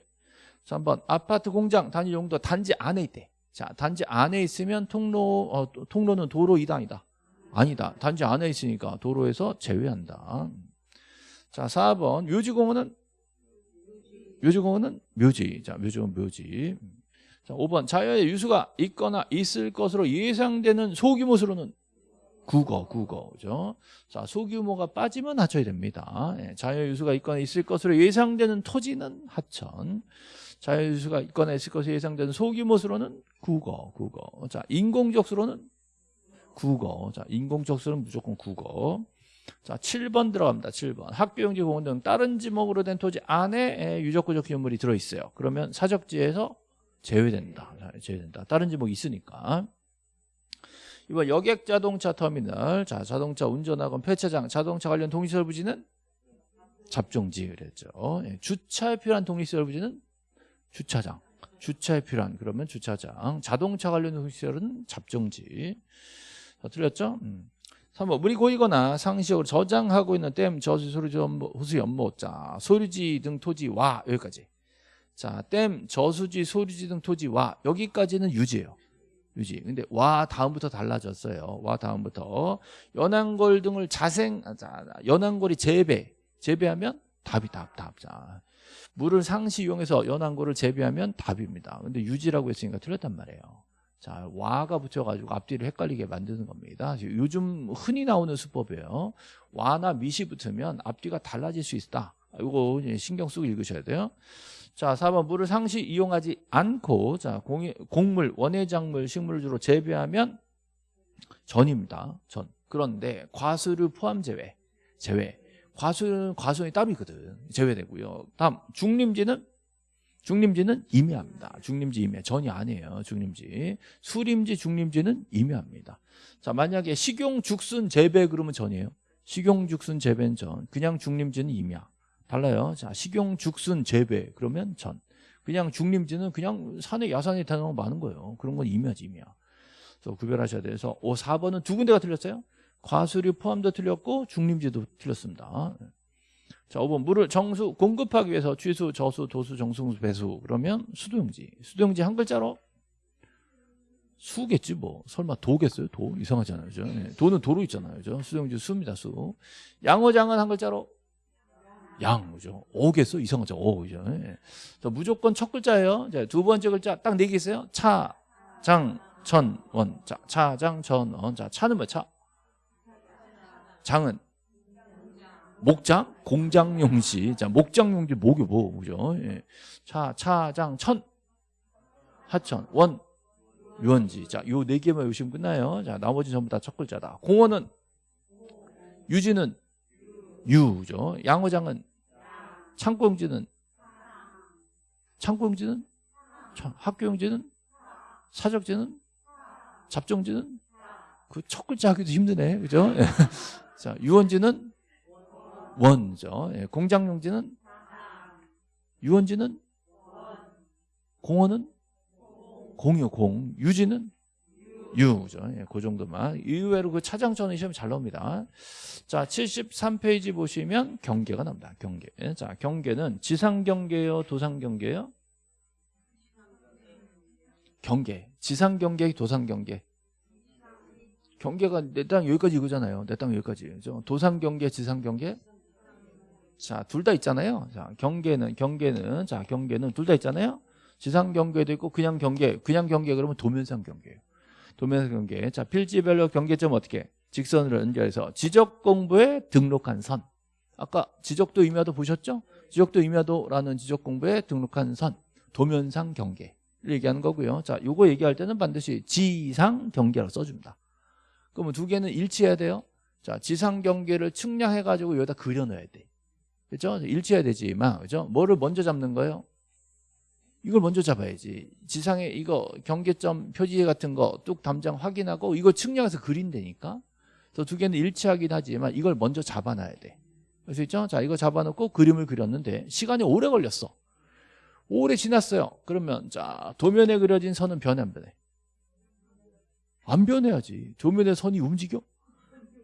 3번 아파트 공장 단위 용도 단지 안에 있대. 자 단지 안에 있으면 통로 어, 통로는 도로 이단이다. 아니다. 단지 안에 있으니까 도로에서 제외한다. 자 4번. 묘지공원은? 묘지공원은 묘지. 자 묘지공원 묘지. 자 5번. 자연의 유수가 있거나 있을 것으로 예상되는 소규모 수로는 국어, 국어, 그죠? 자, 소규모가 빠지면 하천이 됩니다. 예, 자연유수가 있거나 있을 것으로 예상되는 토지는 하천. 자연유수가 있거나 있을 것으로 예상되는 소규모 수로는 국어, 국어. 자, 인공적 수로는 국어. 자, 인공적 수로는 무조건 국어. 자, 7번 들어갑니다. 7번. 학교용지 공원 등 다른 지목으로 된 토지 안에 유적구적 기업물이 들어있어요. 그러면 사적지에서 제외된다. 제외된다. 다른 지목이 있으니까. 이번 여객 자동차 터미널, 자 자동차 운전학원 폐차장, 자동차 관련 독립시설 부지는 잡종지 그랬죠. 예, 주차에 필요한 독립시설 부지는 주차장. 주차에 필요한 그러면 주차장. 자동차 관련 시설은 잡종지. 자, 틀렸죠? 음. 3번 물이 고이거나 상시적으로 저장하고 있는 댐, 저수, 소리지, 호수, 연못 자 소리지 등 토지 와 여기까지. 자 댐, 저수지, 소리지 등 토지 와 여기까지는 유지예요. 유지. 근데 와 다음부터 달라졌어요. 와 다음부터. 연안골 등을 자생 자, 연안골이 재배. 재배하면 답이 답, 답. 자, 물을 상시 이용해서 연안고를 재배하면 답입니다. 근데 유지라고 했으니까 틀렸단 말이에요. 자, 와가 붙여가지고 앞뒤를 헷갈리게 만드는 겁니다. 요즘 흔히 나오는 수법이에요. 와나 미시 붙으면 앞뒤가 달라질 수 있다. 이거 신경 쓰고 읽으셔야 돼요. 자, 4번 물을 상시 이용하지 않고 자, 공, 곡물, 원해작물, 식물을 주로 재배하면 전입니다. 전. 그런데 과수를 포함 제외. 제외. 과수는 따로 있거든. 제외되고요. 다음 중림지는 중림지는 임야입니다. 중림지 임야. 전이 아니에요. 중림지. 수림지 중림지는 임야입니다. 자, 만약에 식용 죽순 재배 그러면 전이에요. 식용 죽순 재배는 전. 그냥 중림지는 임야. 달라요. 자, 식용 죽순 재배 그러면 전. 그냥 중림지는 그냥 산에 야산에 다니는 많은 거예요. 그런 건 임야지 임야. 그래서 구별하셔야 돼서 5, 4번은 두 군데가 틀렸어요. 과수류 포함도 틀렸고 중림지도 틀렸습니다. 자, 5번 물을 정수 공급하기 위해서 취수, 저수, 도수, 정수, 배수 그러면 수도용지. 수도용지 한 글자로 수겠지 뭐. 설마 도겠어요? 도 이상하잖아요. 그죠? 네. 도는 도로 있잖아요. 그죠? 수도용지 수입니다. 수. 양어장은 한 글자로 양 그죠? 오겠어? 이상하죠. 오 그죠? 네. 자, 무조건 첫 글자예요. 자, 두 번째 글자 딱 네 개 있어요. 차, 장, 천, 원. 자, 차, 장, 천, 원. 자, 차는 뭐 차? 장은 목장, 공장용지. 자, 목장용지 목이 뭐, 그죠? 예. 차, 차장, 천, 하천, 원, 유원지. 자, 요 네 개만 외우시면 끝나요. 자, 나머지 전부 다 첫 글자다. 공원은 유지는 유죠. 양어장은 창고용지는 창고용지는 학교용지는 사적지는 잡종지는 그 첫 글자 하기도 힘드네. 그죠? 자, 유원지는 원죠. 예, 공장용지는 유원지는 공원은 공유 공 유지는 유죠. 예, 그 정도만. 이외로 그 차장전의 시험 잘 나옵니다. 자, 73페이지 보시면 경계가 나옵니다. 경계. 자, 경계는 지상 경계요, 도상 경계요? 경계. 지상 경계, 도상 경계. 경계가 내 땅 여기까지 이거잖아요. 내 땅 여기까지. 그죠? 도상 경계, 지상 경계. 자, 둘 다 있잖아요. 자, 경계는 경계는 자, 경계는 둘 다 있잖아요. 지상 경계도 있고 그냥 경계. 그냥 경계 그러면 도면상 경계예요. 도면상 경계. 자, 필지별로 경계점 어떻게? 직선으로 연결해서 지적 공부에 등록한 선. 아까 지적도 임야도 보셨죠? 지적도 임야도라는 지적 공부에 등록한 선. 도면상 경계를 얘기하는 거고요. 자, 요거 얘기할 때는 반드시 지상 경계라고 써줍니다. 그러면 두 개는 일치해야 돼요. 자, 지상 경계를 측량해 가지고 여기다 그려 넣어야 돼. 그죠? 일치해야 되지만 그죠? 뭐를 먼저 잡는 거예요? 이걸 먼저 잡아야지. 지상에 이거 경계점 표지 같은 거 뚝 담장 확인하고 이거 측량해서 그린다니까. 그래서 두 개는 일치하긴 하지만 이걸 먼저 잡아놔야 돼. 그래서 있죠? 자, 이거 잡아놓고 그림을 그렸는데 시간이 오래 걸렸어. 오래 지났어요. 그러면 자, 도면에 그려진 선은 변해 안 변해? 안 변해야지. 도면에 선이 움직여?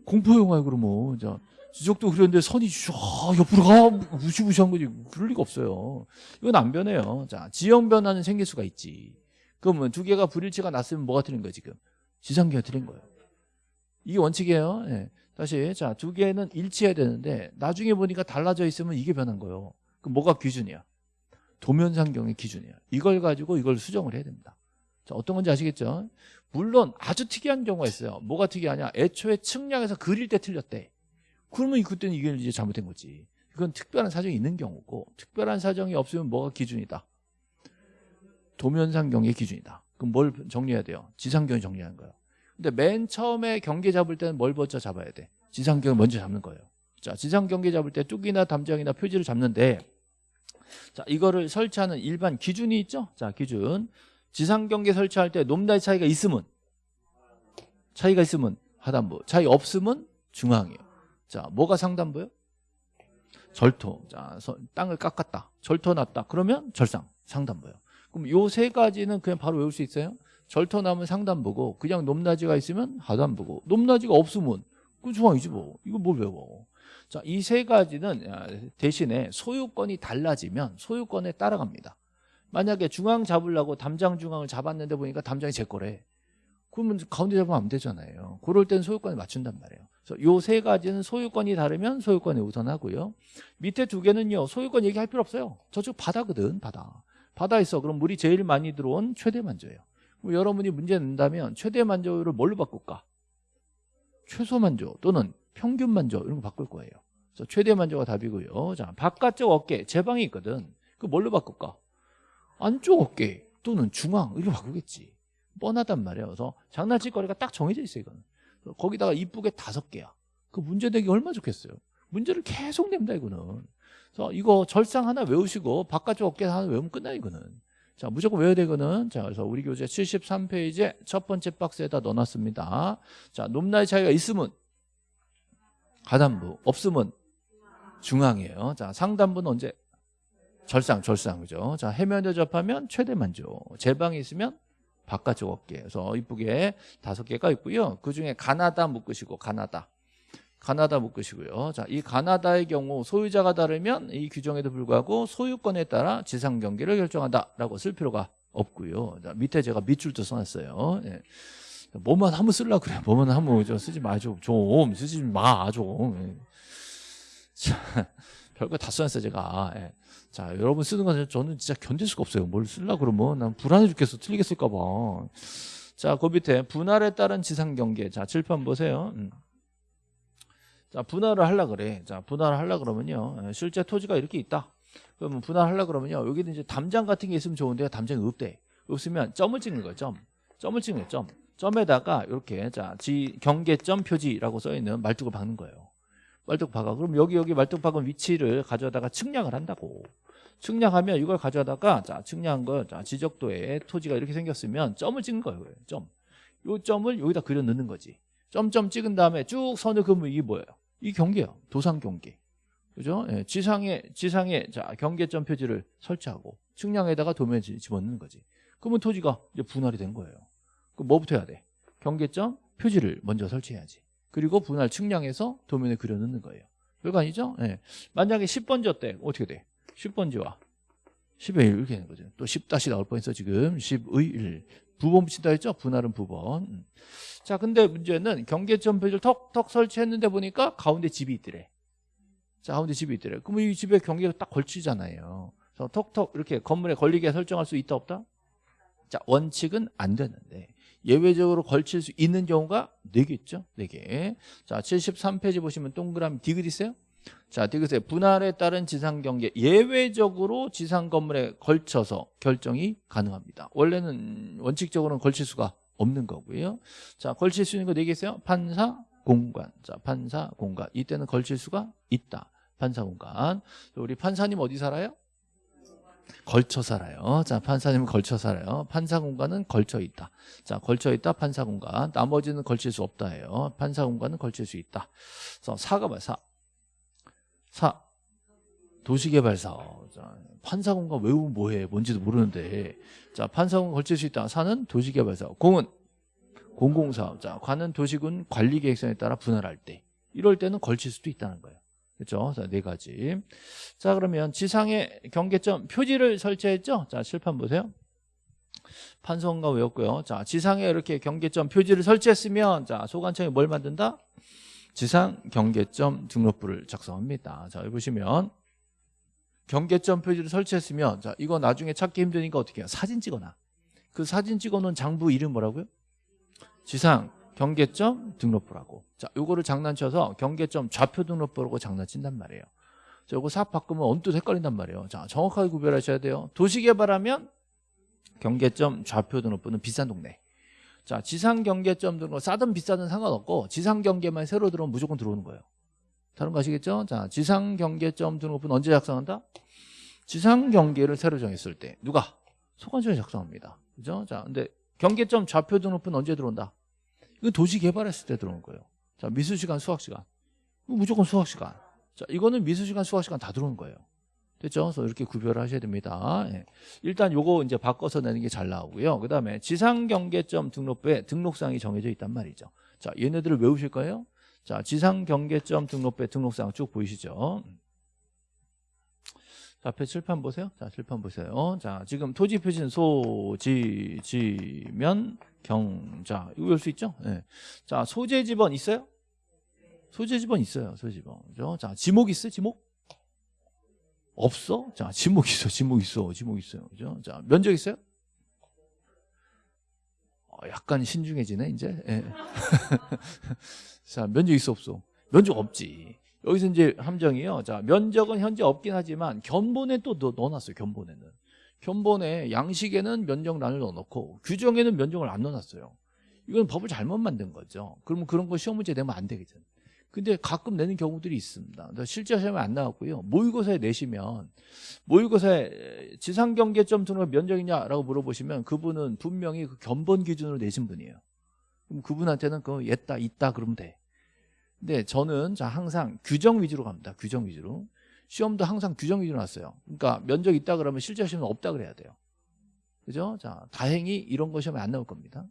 공포 영화야 그러면. 자, 지적도 그렸는데 선이 쫙 옆으로 가 무시무시한 거지. 그럴 리가 없어요. 이건 안 변해요. 자, 지형 변화는 생길 수가 있지. 그러면 두 개가 불일치가 났으면 뭐가 틀린 거야 지금? 지상계가 틀린 거예요. 이게 원칙이에요. 네. 다시 자, 두 개는 일치해야 되는데 나중에 보니까 달라져 있으면 이게 변한 거예요. 그럼 뭐가 기준이야? 도면상경의 기준이야. 이걸 가지고 이걸 수정을 해야 됩니다. 자, 어떤 건지 아시겠죠? 물론 아주 특이한 경우가 있어요. 뭐가 특이하냐? 애초에 측량해서 그릴 때 틀렸대. 그러면 그때는 이게 이제 잘못된 거지. 이건 특별한 사정이 있는 경우고 특별한 사정이 없으면 뭐가 기준이다? 도면상경의 기준이다. 그럼 뭘 정리해야 돼요? 지상경이 정리하는 거예요. 근데 맨 처음에 경계 잡을 때는 뭘 먼저 잡아야 돼? 지상경을 먼저 잡는 거예요. 자, 지상경계 잡을 때 뚝이나 담장이나 표지를 잡는데 자, 이거를 설치하는 일반 기준이 있죠? 자, 기준. 지상경계 설치할 때 놈다의 차이가 있으면 차이가 있으면 하단부, 차이 없으면 중앙이에요. 자, 뭐가 상단부요? 절토. 자, 땅을 깎았다. 절토 났다. 그러면 절상, 상단부요. 그럼 요 세 가지는 그냥 바로 외울 수 있어요? 절토 나면 상단부고 그냥 높낮이가 있으면 하단부고 높낮이가 없으면 그 중앙이지 뭐. 이거 뭘 외워. 자, 이 세 가지는 아, 대신에 소유권이 달라지면 소유권에 따라갑니다. 만약에 중앙 잡으려고 담장 중앙을 잡았는데 보니까 담장이 제 거래. 그러면 가운데 잡으면 안 되잖아요. 그럴 땐 소유권을 맞춘단 말이에요. 그래서 요 세 가지는 소유권이 다르면 소유권에 우선하고요. 밑에 두 개는요. 소유권 얘기할 필요 없어요. 저쪽 바다거든, 바다. 바다에 있어. 그럼 물이 제일 많이 들어온 최대 만조예요. 여러분이 문제 낸다면 최대 만족을 뭘로 바꿀까? 최소 만족 또는 평균 만족 이런 거 바꿀 거예요. 그래서 최대 만족가 답이고요. 자, 바깥쪽 어깨 제 방이 있거든. 그 뭘로 바꿀까? 안쪽 어깨 또는 중앙 이렇게 바꾸겠지. 뻔하단 말이에요. 그래서 장난칠 거리가 딱 정해져 있어요. 이거는. 거기다가 이쁘게 다섯 개야. 그 문제 내기 얼마 나 좋겠어요. 문제를 계속 냅니다 이거는. 그래서 이거 절상 하나 외우시고 바깥쪽 어깨 하나 외우면 끝나 이거는. 자 무조건 외워야 되거든. 자 그래서 우리 교재 73페이지에 첫 번째 박스에다 넣어놨습니다. 자 높낮이 차이가 있으면 하단부 없으면 중앙이에요. 자 상단부는 언제? 절상 절상 그죠? 자 해면에 접하면 최대 만족. 제방이 있으면 바깥쪽 어깨. 그래서 이쁘게 다섯 개가 있고요. 그 중에 가나다 묶으시고 가나다. 가나다 묶으시고요. 자, 이 가나다의 경우 소유자가 다르면 이 규정에도 불구하고 소유권에 따라 지상 경기를 결정한다라고 쓸 필요가 없고요. 자, 밑에 제가 밑줄도 써놨어요. 예. 뭐만 한번 쓰려 그래. 뭐만 한번 좀 쓰지 마 좀. 좀 쓰지 마 좀. 예. 자, 별거 다 써놨어요 제가. 예. 자, 여러분 쓰는 건 저는 진짜 견딜 수가 없어요. 뭘 쓰려 그러면 난 불안해 죽겠어. 틀리게 쓸까 봐. 자, 그 밑에 분할에 따른 지상 경계. 자, 칠판 보세요. 음. 자, 분할을 하려 그래. 자, 분할을 하려 그러면요. 예, 실제 토지가 이렇게 있다. 그러면 분할하려 그러면요. 여기는 이제 담장 같은 게 있으면 좋은데 담장이 없대. 없으면 점을 찍는 거예요. 점. 점을 찍는 거예요. 점. 점에다가 이렇게 자, 지 경계점 표지라고 써 있는 말뚝을 박는 거예요. 말뚝 박아. 그럼 여기 여기 말뚝 박은 위치를 가져다가 측량을 한다고. 측량하면 이걸 가져다가 자, 측량한 거 자, 지적도에 토지가 이렇게 생겼으면 점을 찍는 거예요. 점. 요 점을 여기다 그려 넣는 거지. 점점 찍은 다음에 쭉 선을 그으면 이게 뭐예요? 이 경계예요. 도상 경계. 그죠? 예, 지상에 지상에 자, 경계점 표지를 설치하고 측량에다가 도면을 집어넣는 거지. 그러면 토지가 이제 분할이 된 거예요. 그럼 뭐부터 해야 돼? 경계점 표지를 먼저 설치해야지. 그리고 분할 측량해서 도면에 그려 넣는 거예요. 별거 아니죠? 예. 만약에 10번지였대. 어떻게 돼? 10번지와 10의 1 이렇게 되는 거죠. 또 10 다시 나올 뻔했어 지금 10의 1. 부번 붙인다 했죠? 분할은 부번. 음. 자, 근데 문제는 경계점 표지를 턱턱 설치했는데 보니까 가운데 집이 있더래. 자, 가운데 집이 있더래. 그러면 이 집에 경계가 딱 걸치잖아요. 그래서 턱턱 이렇게 건물에 걸리게 설정할 수 있다 없다? 자, 원칙은 안 되는데 예외적으로 걸칠 수 있는 경우가 4개 있죠? 4개. 자, 73페이지 보시면 동그라미 디귿 있어요? 자, 디귿에 분할에 따른 지상 경계 예외적으로 지상 건물에 걸쳐서 결정이 가능합니다. 원래는 원칙적으로는 걸칠 수가 없는 거고요. 자, 걸칠 수 있는 거 4개 있어요? 판사, 공간. 자, 판사, 공간. 이때는 걸칠 수가 있다. 판사, 공간. 우리 판사님 어디 살아요? 걸쳐 살아요. 자, 판사님은 걸쳐 살아요. 판사 공간은 걸쳐 있다. 자, 걸쳐 있다. 판사 공간. 나머지는 걸칠 수 없다예요. 판사 공간은 걸칠 수 있다. 그래서 사가 봐. 사. 사. 도시개발사업. 자, 판사 공간 외우면 뭐해? 뭔지도 모르는데. 자, 판사 공간 걸칠 수 있다. 사는 도시개발사업. 공은 공공사업. 자, 관은 도시군 관리계획서에 따라 분할할 때. 이럴 때는 걸칠 수도 있다는 거예요. 그렇죠? 자, 네 가지. 자, 그러면 지상에 경계점 표지를 설치했죠? 자, 칠판 보세요. 판사공간 외웠고요. 자, 지상에 이렇게 경계점 표지를 설치했으면 자, 소관청이 뭘 만든다? 지상 경계점 등록부를 작성합니다. 자, 여기 보시면 경계점 표지를 설치했으면 자 이거 나중에 찾기 힘드니까 어떻게 해요? 사진 찍어놔. 그 사진 찍어놓은 장부 이름 뭐라고요? 지상 경계점 등록부라고. 자 요거를 장난쳐서 경계점 좌표 등록부라고 장난친단 말이에요. 자 요거 삽 바꾸면 언뜻 헷갈린단 말이에요. 자 정확하게 구별하셔야 돼요. 도시개발하면 경계점 좌표 등록부는 비싼 동네. 자 지상 경계점 등록 싸든 비싸든 상관없고 지상 경계만 새로 들어오면 무조건 들어오는 거예요. 다른 거 아시겠죠? 자, 지상 경계점 등록부는 언제 작성한다? 지상 경계를 새로 정했을 때 누가? 소관청이 작성합니다. 그죠? 자, 근데 경계점 좌표 등록부는 언제 들어온다? 이거 도시 개발했을 때 들어온 거예요. 자, 미술 시간, 수학 시간. 무조건 수학 시간. 자, 이거는 미술 시간, 수학 시간 다 들어오는 거예요. 됐죠? 그래서 이렇게 구별을 하셔야 됩니다. 예. 일단 요거 이제 바꿔서 내는 게 잘 나오고요. 그 다음에 지상 경계점 등록부에 등록사항이 정해져 있단 말이죠. 자, 얘네들을 외우실 거예요? 자, 지상 경계점 등록부의 등록사항 쭉 보이시죠? 자, 앞에 칠판 보세요. 자, 칠판 보세요. 자, 지금 토지 표시는 소, 지, 지면, 경, 자, 이거 볼 수 있죠? 네. 자, 소재 지번 있어요? 소재 지번 있어요. 소재 지번. 그죠? 자, 지목 있어요? 지목? 없어? 자, 지목 있어. 지목 있어. 지목 있어요. 그죠? 자, 면적 있어요? 약간 신중해지네 이제. 예. (laughs) 자 면적 있어 없어? 면적 없지. 여기서 이제 함정이요. 자 면적은 현재 없긴 하지만 견본에 또 넣, 넣어놨어요. 견본에는. 견본에 양식에는 면적란을 넣어놓고 규정에는 면적을 안 넣어놨어요. 이건 법을 잘못 만든 거죠. 그러면 그런 거 시험 문제 내면 안 되겠죠. 근데 가끔 내는 경우들이 있습니다. 실제 시험에 안 나왔고요. 모의고사에 내시면 모의고사에 지상경계점 등록 면적이냐라고 물어보시면 그분은 분명히 그 견본 기준으로 내신 분이에요. 그럼 그분한테는 그 있다 있다 그러면 돼. 근데 저는 자 항상 규정 위주로 갑니다. 규정 위주로. 시험도 항상 규정 위주로 났어요. 그러니까 면적 있다 그러면 실제 시험은 없다 그래야 돼요. 그죠? 자, 다행히 이런 거 시험에 안 나올 겁니다.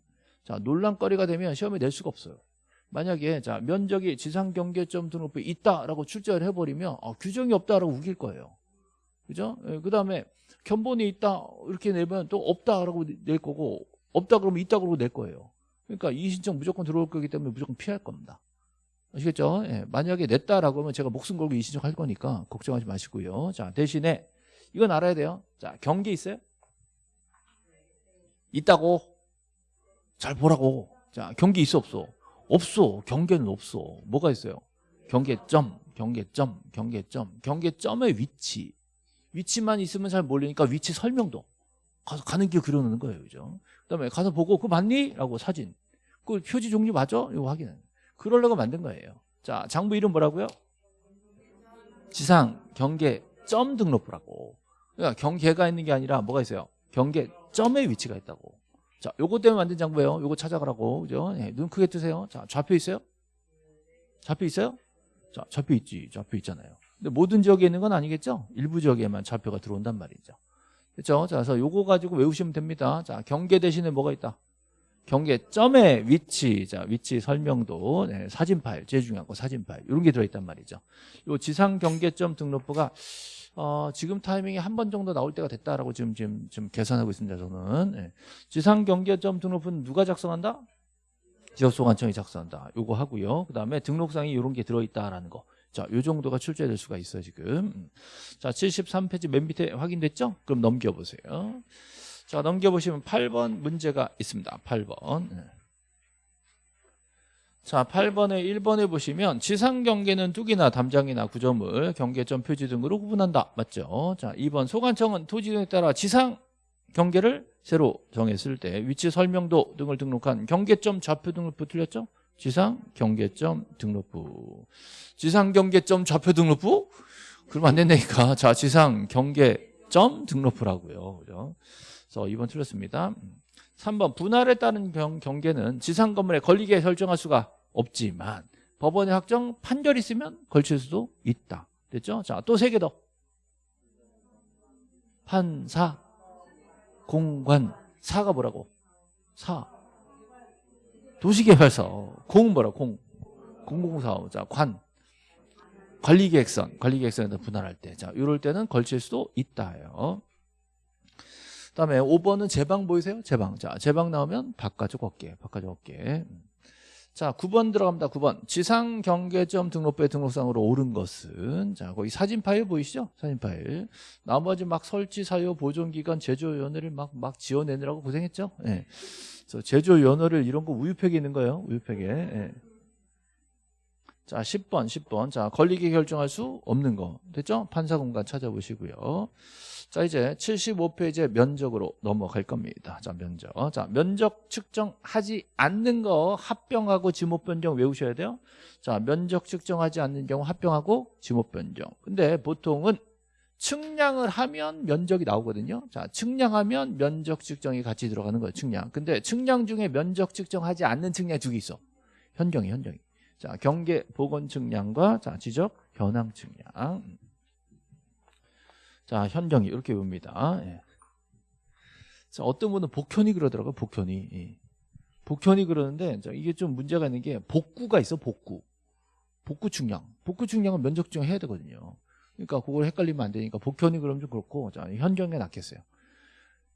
자, 논란거리가 되면 시험에 낼 수가 없어요. 만약에 자 면적이 지상 경계점 등록부에 있다라고 출제를 해버리면 어, 규정이 없다라고 우길 거예요. 그죠? 예, 그 다음에 견본이 있다 이렇게 내면 또 없다라고 낼 거고 없다 그러면 있다 그러고 낼 거예요. 그러니까 이 신청 무조건 들어올 거기 때문에 무조건 피할 겁니다. 아시겠죠? 예, 만약에 냈다라고 하면 제가 목숨 걸고 이 신청 할 거니까 걱정하지 마시고요. 자 대신에 이건 알아야 돼요. 자 경계 있어요? 있다고 잘 보라고. 자 경계 있어 없어? 없어. 경계는 없어. 뭐가 있어요? 경계점, 경계점, 경계점, 경계점의 위치. 위치만 있으면 잘 모르니까 위치 설명도 가서 가는 길 그려놓는 거예요. 그죠? 그 다음에 가서 보고 그거 맞니? 라고 사진. 그 표지 종류 맞아? 이거 확인해. 그러려고 만든 거예요. 자, 장부 이름 뭐라고요? 지상 경계 점 등록부라고. 그러니까 경계가 있는 게 아니라 뭐가 있어요? 경계 점의 위치가 있다고. 자, 요거 때문에 만든 장부예요. 요거 찾아가라고. 그죠? 네, 눈 크게 뜨세요. 자, 좌표 있어요? 좌표 있어요? 자, 좌표 있지. 좌표 있잖아요. 근데 모든 지역에 있는 건 아니겠죠? 일부 지역에만 좌표가 들어온단 말이죠. 그렇죠? 자, 그래서 요거 가지고 외우시면 됩니다. 자, 경계 대신에 뭐가 있다? 경계 점의 위치, 자, 위치 설명도, 네, 사진 파일, 제일 중요한 거 사진 파일. 이런 게 들어있단 말이죠. 요 지상 경계점 등록부가 어, 지금 타이밍에 한 번 정도 나올 때가 됐다라고 지금 지금 지금 계산하고 있습니다. 저는 예. 지상 경계점 등록부는 누가 작성한다? 지역소관청이 작성한다. 요거 하고요. 그다음에 등록상이 이런 게 들어있다라는 거. 자, 요 정도가 출제될 수가 있어요, 지금. 음. 자, 73페이지 맨 밑에 확인됐죠? 그럼 넘겨보세요. 자, 넘겨보시면 8번 문제가 있습니다. 8번. 자 8번에 1번에 보시면 지상 경계는 뚝이나 담장이나 구조물 경계점 표지 등으로 구분한다. 맞죠? 자 2번 소관청은 토지 등에 따라 지상 경계를 새로 정했을 때 위치 설명도 등을 등록한 경계점 좌표 등록부 틀렸죠? 지상 경계점 등록부. 지상 경계점 좌표 등록부? 그러면 안 된다니까. 자 지상 경계 점 등록부라고요 그죠 그래서 2번 틀렸습니다 3번 분할에 따른 경계는 지상 건물에 걸리게 설정할 수가 없지만 법원의 확정 판결이 있으면 걸칠 수도 있다. 됐죠? 자, 또 세 개 더. 판사, 공관, 사가 뭐라고? 사. 도시개발사. 공 뭐라? 공. 공공사업. 자, 관. 관리계획선. 관리계획선에다 분할할 때. 자, 이럴 때는 걸칠 수도 있다요. 그다음에 5번은 제방 보이세요? 제방. 자, 제방 나오면 바깥쪽 어깨. 바깥쪽 어깨. 자, 9번 들어갑니다. 9번. 지상 경계점 등록부의 등록상으로 옳은 것은 자, 거기 사진 파일 보이시죠? 사진 파일. 나머지 막 설치 사유 보존 기간 제조 연회를 막 막 지어내느라고 고생했죠? 예. 네. 그래서 제조 연회를 이런 거 우유팩에 있는 거예요. 우유팩에. 예. 자, 10번, 10번. 자, 걸리게 결정할 수 없는 거. 됐죠? 판사 공간 찾아보시고요. 자 이제 75페이지의 면적으로 넘어갈 겁니다 자 면적 자 면적 측정하지 않는 거 합병하고 지목 변경 외우셔야 돼요 자 면적 측정하지 않는 경우 합병하고 지목 변경 근데 보통은 측량을 하면 면적이 나오거든요 자 측량하면 면적 측정이 같이 들어가는 거예요 측량 근데 측량 중에 면적 측정하지 않는 측량 두 개 있어 현경이 현경이 자 경계 보건 측량과 자 지적 현황 측량 자, 현경이 이렇게 봅니다. 예. 자, 어떤 분은 복현이 그러더라고요. 복현이. 예. 복현이 그러는데 이게 좀 문제가 있는 게 복구가 있어. 복구. 복구 측량. 복구 측량은 면적 측량해야 되거든요. 그러니까 그걸 헷갈리면 안 되니까 복현이 그러면 좀 그렇고 자, 현경에 낫겠어요.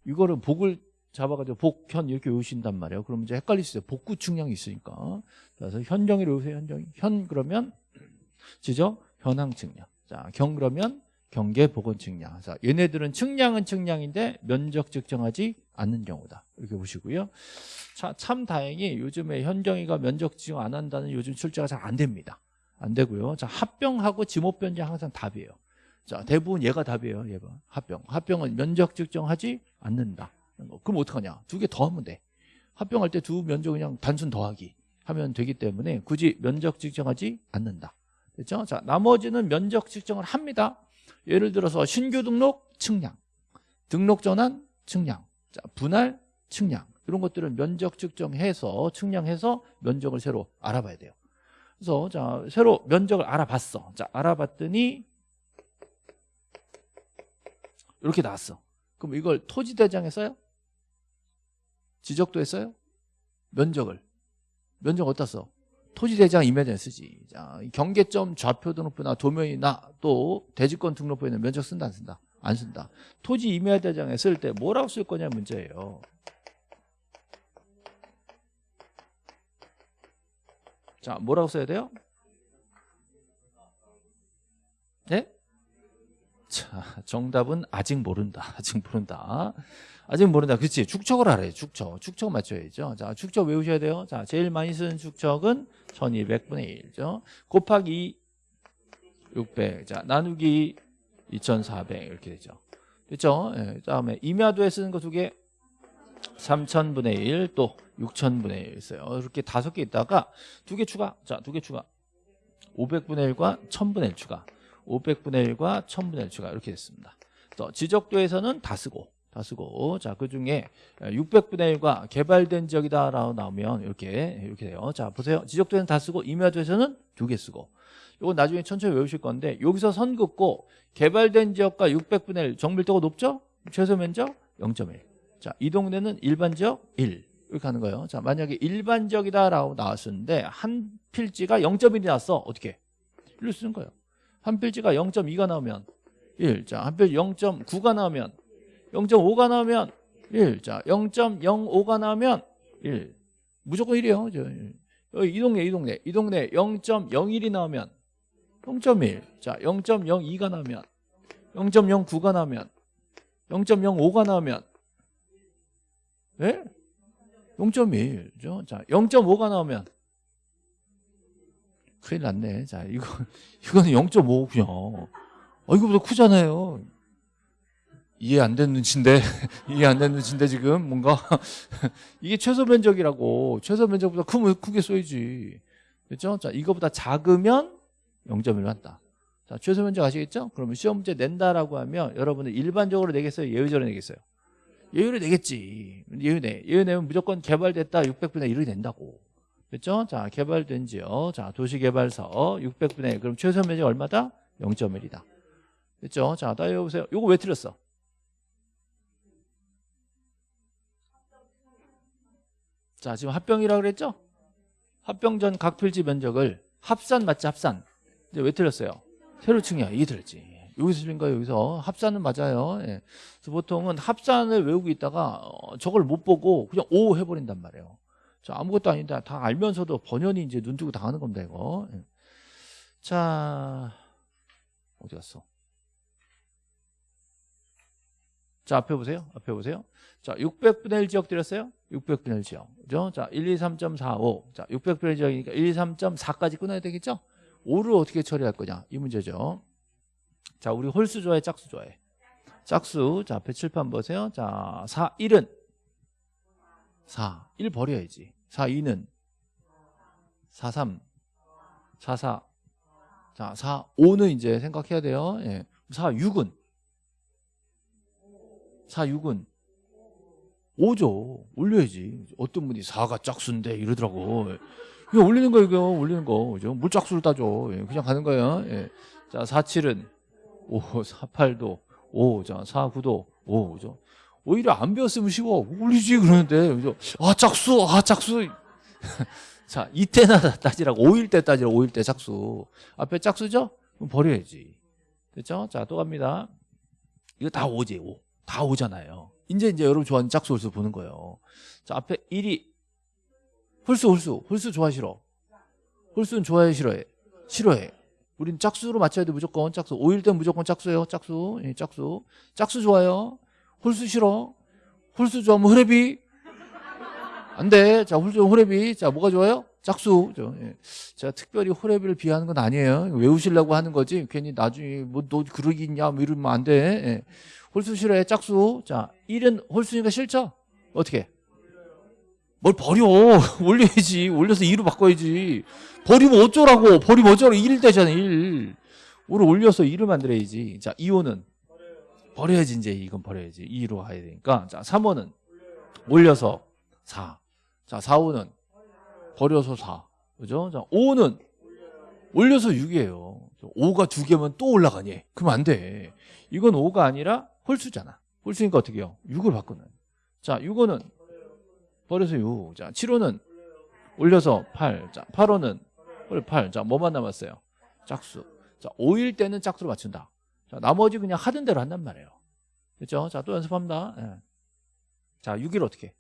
이거를 복을 잡아가지고 복현 이렇게 외우신단 말이에요. 그러면 이제 있어요. 복구 측량이 있으니까. 그래서 현경이 외우세요. 현경이. 현 그러면 지적 현황 측량. 자, 경 그러면 경계 복원 측량. 자, 얘네들은 측량은 측량인데 면적 측정하지 않는 경우다. 이렇게 보시고요. 자, 참 다행히 요즘에 현경이가 면적 측정 안 한다는 요즘 출제가 잘 안 됩니다. 안 되고요. 자, 합병하고 지목 변제 항상 답이에요. 자, 대부분 얘가 답이에요. 얘가 합병. 합병은 면적 측정하지 않는다. 그럼 어떡하냐? 두 개 더 하면 돼. 합병할 때 두 면적 그냥 단순 더하기 하면 되기 때문에 굳이 면적 측정하지 않는다. 됐죠? 자, 나머지는 면적 측정을 합니다. 예를 들어서 신규 등록 측량, 등록 전환 측량, 자, 분할 측량 이런 것들은 면적 측정해서 측량해서 면적을 새로 알아봐야 돼요. 그래서 자 새로 면적을 알아봤어. 자 알아봤더니 이렇게 나왔어. 그럼 이걸 토지대장에 써요? 지적도 했어요? 면적을 면적 어디다 써? 토지대장 임야전에 쓰지. 자, 경계점 좌표 등록부나 도면이나 또 대지권 등록부에는 면적 쓴다 안 쓴다? 안 쓴다. 토지 임야대장에 쓸 때 뭐라고 쓸 거냐 문제예요. 자, 뭐라고 써야 돼요? 네? 자, 정답은 아직 모른다. (laughs) 아직 모른다. 아직 모른다. 그렇지. 축척을 알아요. 축척. 축척 맞춰야죠. 자, 축척 외우셔야 돼요. 자, 제일 많이 쓰는 축척은 1200분의 1죠. 곱하기 600. 자, 나누기 2400 이렇게 되죠. 됐죠? 예, 다음에 임야도에 쓰는 거 두 개. 3000분의 1, 또 6000분의 1 있어요. 이렇게 다섯 개 있다가 두 개 추가. 자, 두 개 추가. 500분의 1과 1000분의 1 추가. 500분의 1과 1000분의 1 추가. 이렇게 됐습니다. 또 지적도에서는 다 쓰고 다 쓰고 자 그중에 600분의 1과 개발된 지역이다라고 나오면 이렇게 이렇게 돼요. 자 보세요. 지적도에는 다 쓰고 임야도에서는 두 개 쓰고 이거 나중에 천천히 외우실 건데 여기서 선 긋고 개발된 지역과 600분의 1 정밀도가 높죠? 최소 면적 0.1. 자, 이 동네는 일반 지역 1. 이렇게 하는 거예요. 자, 만약에 일반 지역이다라고 나왔었는데 한 필지가 0.1이 나왔어. 어떻게? 1로 쓰는 거예요. 한 필지가 0.2가 나오면 1. 자, 한 필지 0.9가 나오면 0.5가 나오면 1. 자, 0.05가 나오면 1. 무조건 1이에요. 저, 여기 이 동네, 이 동네. 이 동네 0.01이 나오면 0.1. 자, 0.02가 나오면 0.09가 나오면 0.05가 나오면 예? 0.1 죠. 자, 0.5가 나오면 큰일 났네. 자, 이거 (laughs) 이거는 0.5고요. 어, 이거보다 크잖아요. 이해 안 되는 눈치인데 (laughs) 이해 안 되는 눈치인데 지금 뭔가 (laughs) 이게 최소 면적이라고 최소 면적보다 크면 크게 써야지 됐죠? 자 이거보다 작으면 0.1로 한다 자 최소 면적 아시겠죠? 그러면 시험 문제 낸다라고 하면 여러분들 일반적으로 내겠어요? 예외적으로 내겠어요? 예외로 내겠지 예외 내 예외 내면 무조건 개발됐다 600분의 1이 된다고 됐죠? 자 개발된 지역 자 도시개발서 600분의 1 그럼 최소 면적 얼마다? 0.1이다 됐죠? 자 다시 해보세요 요거 왜 틀렸어? 자 지금 합병이라고 그랬죠? 합병 전 각 필지 면적을 합산 맞지 합산 이제 왜 틀렸어요? 세로 층이야 이게 틀렸지 여기서 틀린 거예요 여기서 합산은 맞아요 예. 보통은 합산을 외우고 있다가 어, 저걸 못 보고 그냥 오 해버린단 말이에요 자 아무것도 아닌데 다 알면서도 번연히 이제 눈 뜨고 당하는 겁니다 이거. 예. 자 어디 갔어? 자 앞에 보세요. 앞에 보세요. 자 600분의 1 지역 드렸어요? 600분의 1 지역. 그죠? 자 123.45. 자 600분의 1 지역이니까 123.4까지 끊어야 되겠죠? 5를 어떻게 처리할 거냐? 이 문제죠. 자 우리 홀수 좋아해 짝수 좋아해 짝수. 자 앞에 칠판 보세요. 자 4, 1은 4, 1 버려야지 4, 2는 4, 3 4, 4 자, 4, 5는 이제 생각해야 돼요 예. 4, 6은 4, 6은 5죠. 올려야지. 어떤 분이 4가 짝수인데 이러더라고. 이거 올리는 거 이거 올리는 거. 그죠? 물 짝수를 따줘. 예, 그냥 가는 거예요. 예. 자, 4, 7은 5, 4, 8도 5. 자, 4, 9도 5. 그죠? 오히려 안 배웠으면 쉬워. 올리지 그러는데. 아, 짝수. 아, 짝수. (laughs) 자, 이때나 따지라고. 5일 때 따지라고. 5일 때 짝수. 앞에 짝수죠? 그럼 버려야지. 됐죠? 자, 또 갑니다. 이거 다 5지, 5. 다 5잖아요. 이제 이제 여러분 좋아하는 짝수 홀수 보는 거예요. 자 앞에 1이 홀수 홀수 홀수 좋아 싫어. 홀수는 좋아해 싫어해. 싫어해. 우린 짝수로 맞춰야 돼 무조건 짝수 5일 땐 무조건 짝수예요 짝수 예, 짝수 짝수 좋아요 홀수 싫어? 홀수 좋아하면 흐레비? 안 돼. 자 홀수 호레비? 자 뭐가 좋아요? 짝수. 저, 예. 제가 특별히 호레비를 비하하는 건 아니에요. 외우시려고 하는 거지? 괜히 나중에 뭐 너 그러겠냐? 뭐 이러면 안 돼. 예. 홀수 싫어해? 짝수. 자 1은 홀수니까 싫죠? 어떻게? 뭘 버려? (laughs) 올려야지. 올려서 2로 바꿔야지. 버리면 어쩌라고? 버리면 어쩌라고? 1 되잖아 1 5를 올려서 2를 만들어야지. 자 2호는 버려야지 이제 이건 버려야지 2로 가야 되니까 자 3호는 올려서 4 자, 4호는 버려서 4. 그죠? 자, 5는 올려서 6이에요. 5가 두 개면 또 올라가니? 그러면 안 돼. 이건 5가 아니라 홀수잖아. 홀수니까 어떻게 해요? 6을 바꾸는. 자, 6호는 버려서 6. 자, 7호는 올려서 8. 자, 8호는 8. 자, 뭐만 남았어요? 짝수. 자, 5일 때는 짝수로 맞춘다. 자, 나머지 그냥 하던 대로 한단 말이에요. 그죠? 자, 또 연습합니다. 예. 자, 6일 어떻게 해?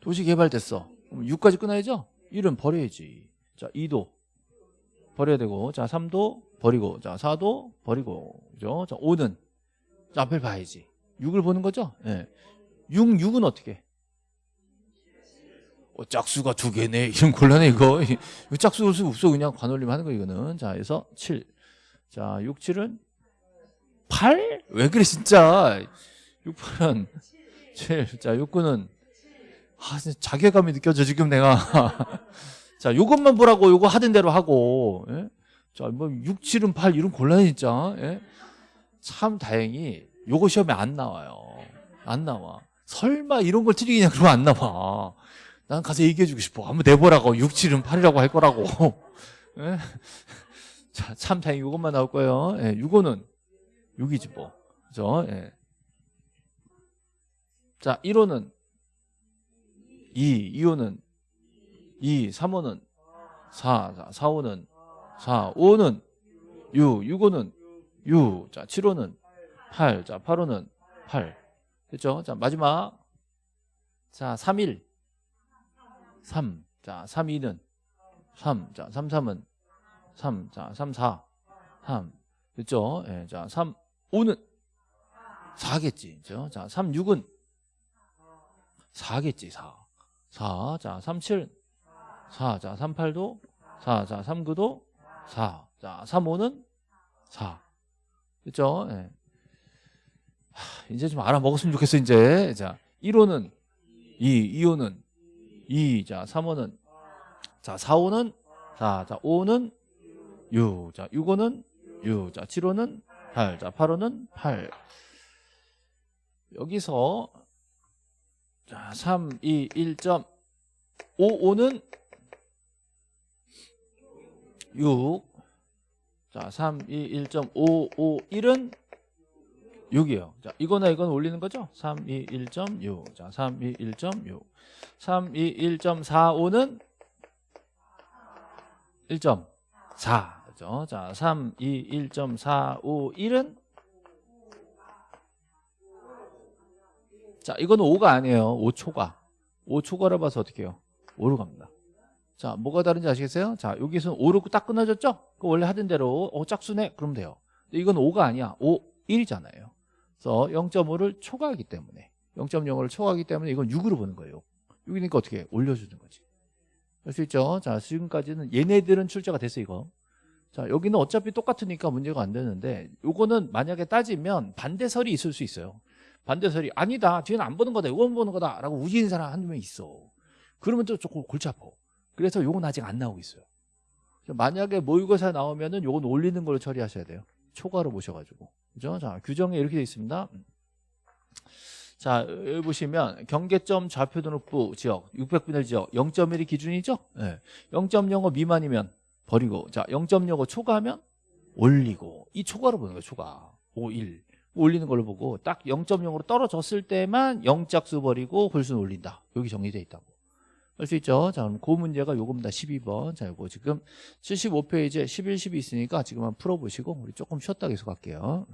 도시 개발됐어. 그럼 6까지 끊어야죠? 1은 버려야지. 자, 2도 버려야 되고, 자, 3도 버리고, 자, 4도 버리고, 그죠? 자, 5는 자, 앞을 봐야지. 6을 보는 거죠? 예. 6, 6은 어떻게? 해? 어, 짝수가 두 개네. 이런 곤란해, 이거. 이거 짝수 올수 없어. 그냥 관올림 하는 거, 이거는. 자, 그래서 7. 자, 6, 7은 8? 왜 그래, 진짜. 6, 8은 7. 자, 6, 9는 아, 진짜 자괴감이 느껴져 지금 내가. (laughs) 자, 요것만 보라고 요거 하던 대로 하고. 예? 자, 뭐 6, 7은 8 이런 곤란해 진짜. 예? 참 다행히 요거 시험에 안 나와요. 안 나와. 설마 이런 걸 틀리겠냐 그러면 안 나와. 난 가서 얘기해 주고 싶어. 한번 내보라고. 6, 7은 8이라고 할 거라고. (laughs) 예? 자, 참 다행히 요것만 나올 거예요. 예, 6호는 6이지 뭐. 그죠? 예. 자, 1호는 2, 2호는 2, 3호는 4, 4, 5는 4, 5는 6, 6호는 6, 자, 7호는 8, 자, 8호는 8. 됐죠? 자, 마지막. 자, 3, 1. 3. 자, 3, 2는 3. 자, 3, 3은 3. 자, 3, 4. 3. 됐죠? 예, 자, 3, 5는 4겠지. 그죠? 자, 3, 6은 4겠지, 4. 4. 자, 37. 4. 자, 38도 4. 자, 39도 4. 자, 35는 4. 됐죠? 예. 하, 이제 좀 알아먹었으면 좋겠어, 이제. 자, 1호는 2, 2호는 2, 자, 3호는 자, 4호는 4, 자, 5호는 6, 자, 6호는 6, 자, 7호는 8, 자, 8호는 8. 여기서 자, 3, 2, 1점 5, 5는 6. 자, 3, 2, 1점 5, 5, 1은 6이에요. 자, 이거나 이건 올리는 거죠? 3, 2, 1.6. 자, 3, 2, 1.6. 3, 2, 1.45는 1.4. 그죠? 자, 3, 2, 1.45, 1은 자, 이거는 5가 아니에요. 5초가. 5초가라 봐서 어떻게 해요? 5로 갑니다. 자, 뭐가 다른지 아시겠어요? 자, 여기서는 5로 딱 끊어졌죠? 그 원래 하던 대로 어, 짝수네? 그러면 돼요. 이건 5가 아니야. 5, 1이잖아요. 그래서 0.5를 초과하기 때문에 0.05를 초과하기 때문에 이건 6으로 보는 거예요. 6이니까 어떻게 해? 올려주는 거지. 할 수 있죠? 자, 지금까지는 얘네들은 출제가 됐어, 이거. 자, 여기는 어차피 똑같으니까 문제가 안 되는데 요거는 만약에 따지면 반대설이 있을 수 있어요. 반대설이 아니다 뒤는 안 보는 거다 이건 보는 거다 라고 우기는 사람 한두 명 있어. 그러면 또 조금 골치 아파. 그래서 요건 아직 안 나오고 있어요. 만약에 모의고사 나오면은 요건 올리는 걸로 처리하셔야 돼요. 초과로 보셔가지고. 그죠? 자 규정에 이렇게 되어 있습니다. 자 여기 보시면 경계점 좌표 등록부 지역 600분의 1 지역 0.1이 기준이죠? 네. 0.05 미만이면 버리고 자 0.05 초과하면 올리고 이 초과로 보는 거예요 초과 5, 1 올리는 걸로 보고 딱 0.0으로 떨어졌을 때만 0짝수 버리고 홀수는 올린다. 여기 정리되어 있다고. 할 수 있죠? 자, 그럼 그 문제가 요겁니다. 12번. 자, 요거 지금 75페이지에 11, 12 있으니까 지금 한번 풀어보시고 우리 조금 쉬었다 계속 할게요.